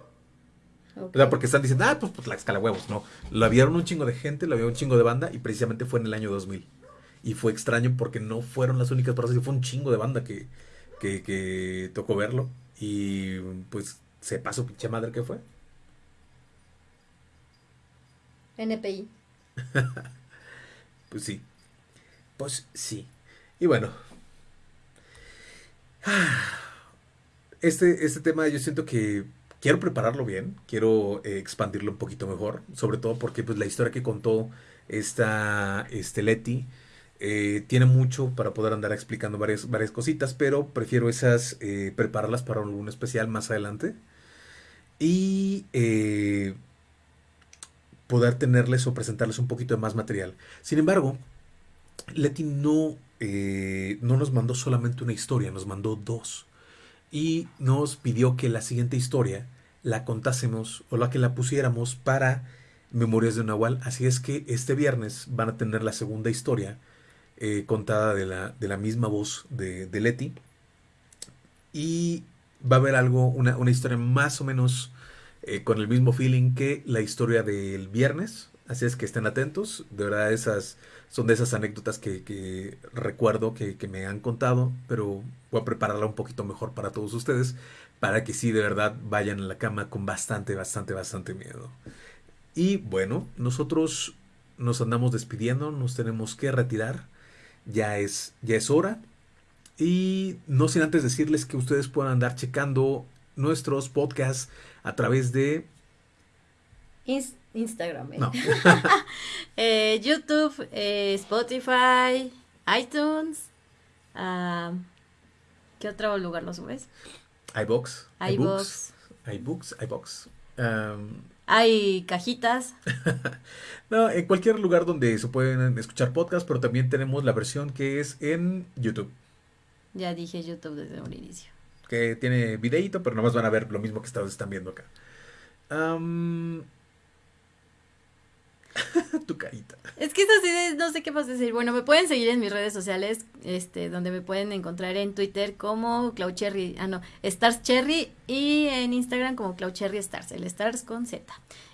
O sea, porque están diciendo, ah, pues, pues Tlaxcala huevos. No, la vieron un chingo de gente, la vieron un chingo de banda y precisamente fue en el año 2000. Y fue extraño porque no fueron las únicas personas, fue un chingo de banda que, que, que tocó verlo. Y pues se pasó pinche madre que fue. NPI. (laughs) Pues sí. Pues sí. Y bueno. (sighs) Este, este tema yo siento que quiero prepararlo bien, quiero eh, expandirlo un poquito mejor, sobre todo porque pues la historia que contó esta este Leti eh, tiene mucho para poder andar explicando varias, varias cositas, pero prefiero esas eh, prepararlas para algún especial más adelante y poder tenerles o presentarles un poquito de más material. Sin embargo, Leti no, no nos mandó solamente una historia, nos mandó dos. Y nos pidió que la siguiente historia la contásemos o la que la pusiéramos para Memorias de Nahual. Así es que este viernes van a tener la segunda historia eh, contada de la, de la misma voz de, Leti. Y va a haber algo, una, una historia más o menos eh, con el mismo feeling que la historia del viernes. Así es que estén atentos. De verdad, esas son de esas anécdotas que, recuerdo que, me han contado, pero voy a prepararla un poquito mejor para todos ustedes, para que sí, de verdad, vayan a la cama con bastante, bastante, bastante miedo. Y bueno, nosotros nos andamos despidiendo, nos tenemos que retirar. Ya es, ya es hora. Y no sin antes decirles que ustedes puedan andar checando nuestros podcasts a través de... Ins- Instagram, ¿eh? No, (laughs) Eh, YouTube, eh, Spotify, iTunes. ah, ¿Qué otro lugar lo subes? iBox, iBox. iBooks, iBox. Um, Hay cajitas. (laughs) no, en cualquier lugar donde se pueden escuchar podcasts, pero también tenemos la versión que es en YouTube, Ya dije YouTube desde un inicio. que tiene videíto, pero nomás van a ver lo mismo que ustedes están viendo acá. Um, (laughs) tu carita. Es que es así no sé qué más decir. Bueno, me pueden seguir en mis redes sociales, este, donde me pueden encontrar en Twitter como Claucherry, ah no, Stars Cherry y en Instagram como Claucherry Stars, el Stars con Z.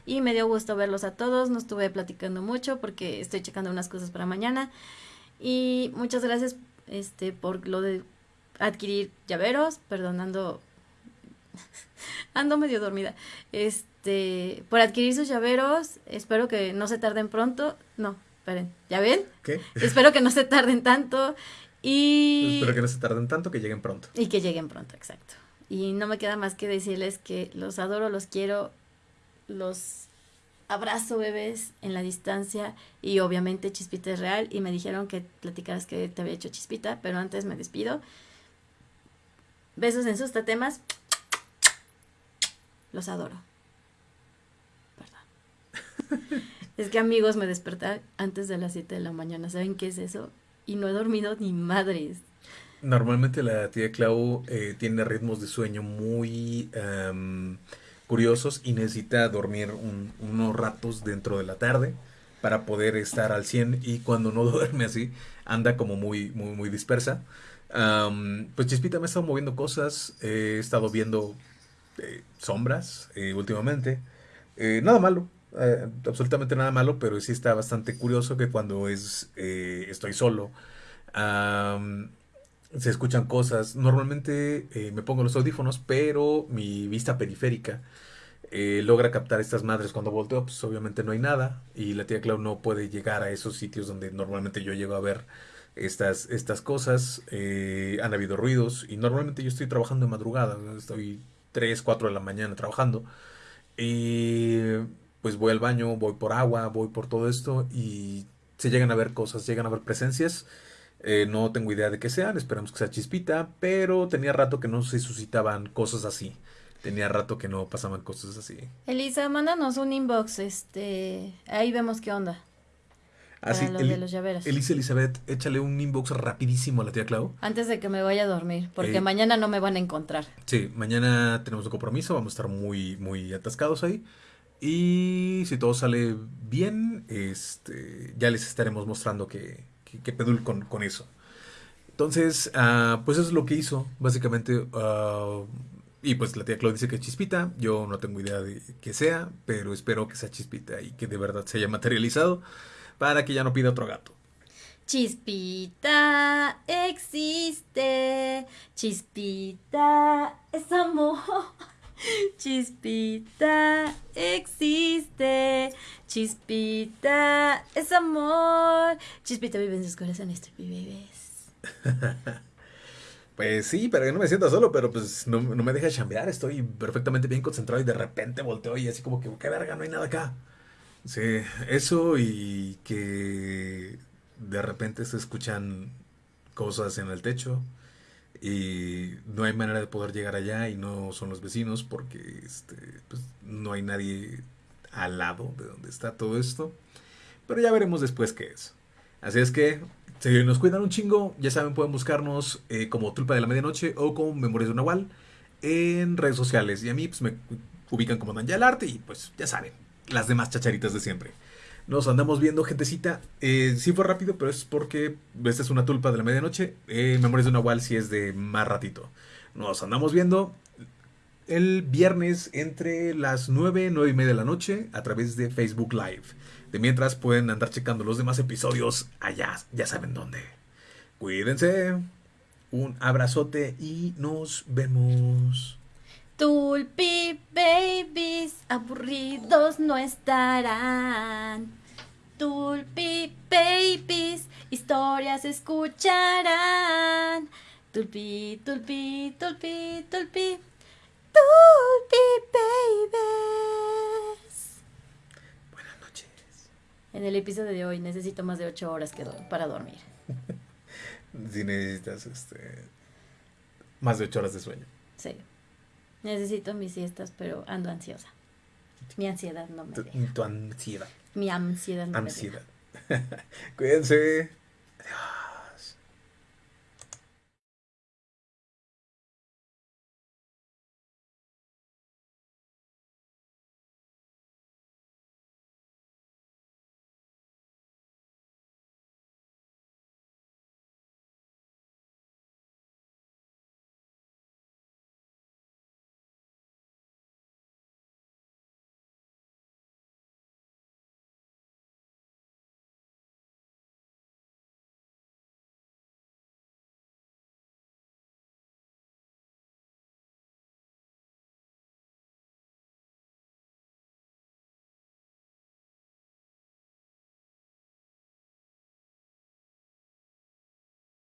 Y me dio gusto verlos a todos, no estuve platicando mucho porque estoy checando unas cosas para mañana. Y muchas gracias este por lo de adquirir llaveros, perdonando (laughs) ando medio dormida. Este, por adquirir sus llaveros, espero que no se tarden pronto. No, esperen, ¿ya ven? ¿Qué? (laughs) Espero que no se tarden tanto y Espero que no se tarden tanto, que lleguen pronto. y que lleguen pronto, exacto. Y no me queda más que decirles que los adoro, los quiero, los abrazo bebés en la distancia y obviamente Chispita es real y me dijeron que platicaras que te había hecho Chispita, pero antes me despido. Besos en sus tatemas. Los adoro. Perdón. (laughs) Es que amigos, me desperté antes de las 7 de la mañana. ¿Saben qué es eso? Y no he dormido ni madres. Normalmente la tía Clau eh, tiene ritmos de sueño muy em, curiosos y necesita dormir un- unos ratos dentro de la tarde para poder estar al 100 y cuando no (laughs) duerme así anda como muy, muy, muy dispersa. Am, pues Chispita me ha estado moviendo cosas, eh, he estado viendo eh, sombras eh, últimamente. Eh, nada malo, eh, absolutamente nada malo, pero sí está bastante curioso que cuando es eh, estoy solo, se escuchan cosas. Normalmente eh, me pongo los audífonos, pero mi vista periférica logra captar estas madres cuando volteo, pues obviamente no hay nada y la tía Clau no puede llegar a esos sitios donde normalmente yo llego a ver estas, estas cosas. Eh, han habido ruidos y normalmente yo estoy trabajando de madrugada, estoy 3, 4 de la mañana trabajando y pues voy al baño, voy por agua, voy por todo esto y se llegan a ver cosas, llegan a ver presencias. Eh, no tengo idea de qué sean, esperamos que sea chispita, pero tenía rato que no se suscitaban cosas así. Tenía rato que no pasaban cosas así. Elisa, mándanos un inbox, este, ahí vemos qué onda. Así, para de los llaveros. Elisa Elizabeth, échale un inbox rapidísimo a la tía Clau. Antes de que me vaya a dormir, porque Eh. mañana no me van a encontrar. Sí, mañana tenemos un compromiso, vamos a estar muy, muy atascados ahí. Y si todo sale bien, este, ya les estaremos mostrando que, que, que pedul con, con eso. Entonces, ah, pues eso es lo que hizo, básicamente. ah, y pues la tía Clau dice que es chispita. Yo no tengo idea de que sea, pero espero que sea chispita y que de verdad se haya materializado para que ya no pida otro gato. Chispita existe, chispita es amor. (laughs) Chispita existe, chispita es amor. Chispita vive en sus corazones, bebés. (laughs) Pues sí, para que no me sienta solo, pero pues no, no me deja chambear, estoy perfectamente bien concentrado y de repente volteo y así como que, qué verga, no hay nada acá. Sí, eso y que de repente se escuchan cosas en el techo y no hay manera de poder llegar allá y no son los vecinos porque este, pues, no hay nadie al lado de donde está todo esto. Pero ya veremos después qué es. Así es que, si nos cuidan un chingo, ya saben, pueden buscarnos eh, como Tulpa de la Medianoche o como Memorias de Nahual en redes sociales. Y a mí, pues me ubican como Daniel Arte y pues ya saben, las demás chacharitas de siempre. Nos andamos viendo, gentecita. Eh, sí fue rápido, pero es porque esta es una tulpa de la medianoche. Eh, Memorias de un Nahual sí es de más ratito. Nos andamos viendo el viernes entre las 9, 9 y media de la noche a través de Facebook Live. De mientras pueden andar checando los demás episodios allá, ya saben dónde. Cuídense. Un abrazote y nos vemos. Tulpi babies, aburridos no estarán. Tulpi babies, historias escucharán. Tulpi, tulpi, tulpi, tulpi. Tulpi babies. Buenas noches. En el episodio de hoy necesito más de 8 horas que do- para dormir. (laughs) Si necesitas este, más de 8 horas de sueño. Necesito mis siestas, pero ando ansiosa. Mi ansiedad no me Tu, deja. tu ansiedad. Mi ansiedad no me deja. Ansiedad. (laughs) Cuídense. Adiós.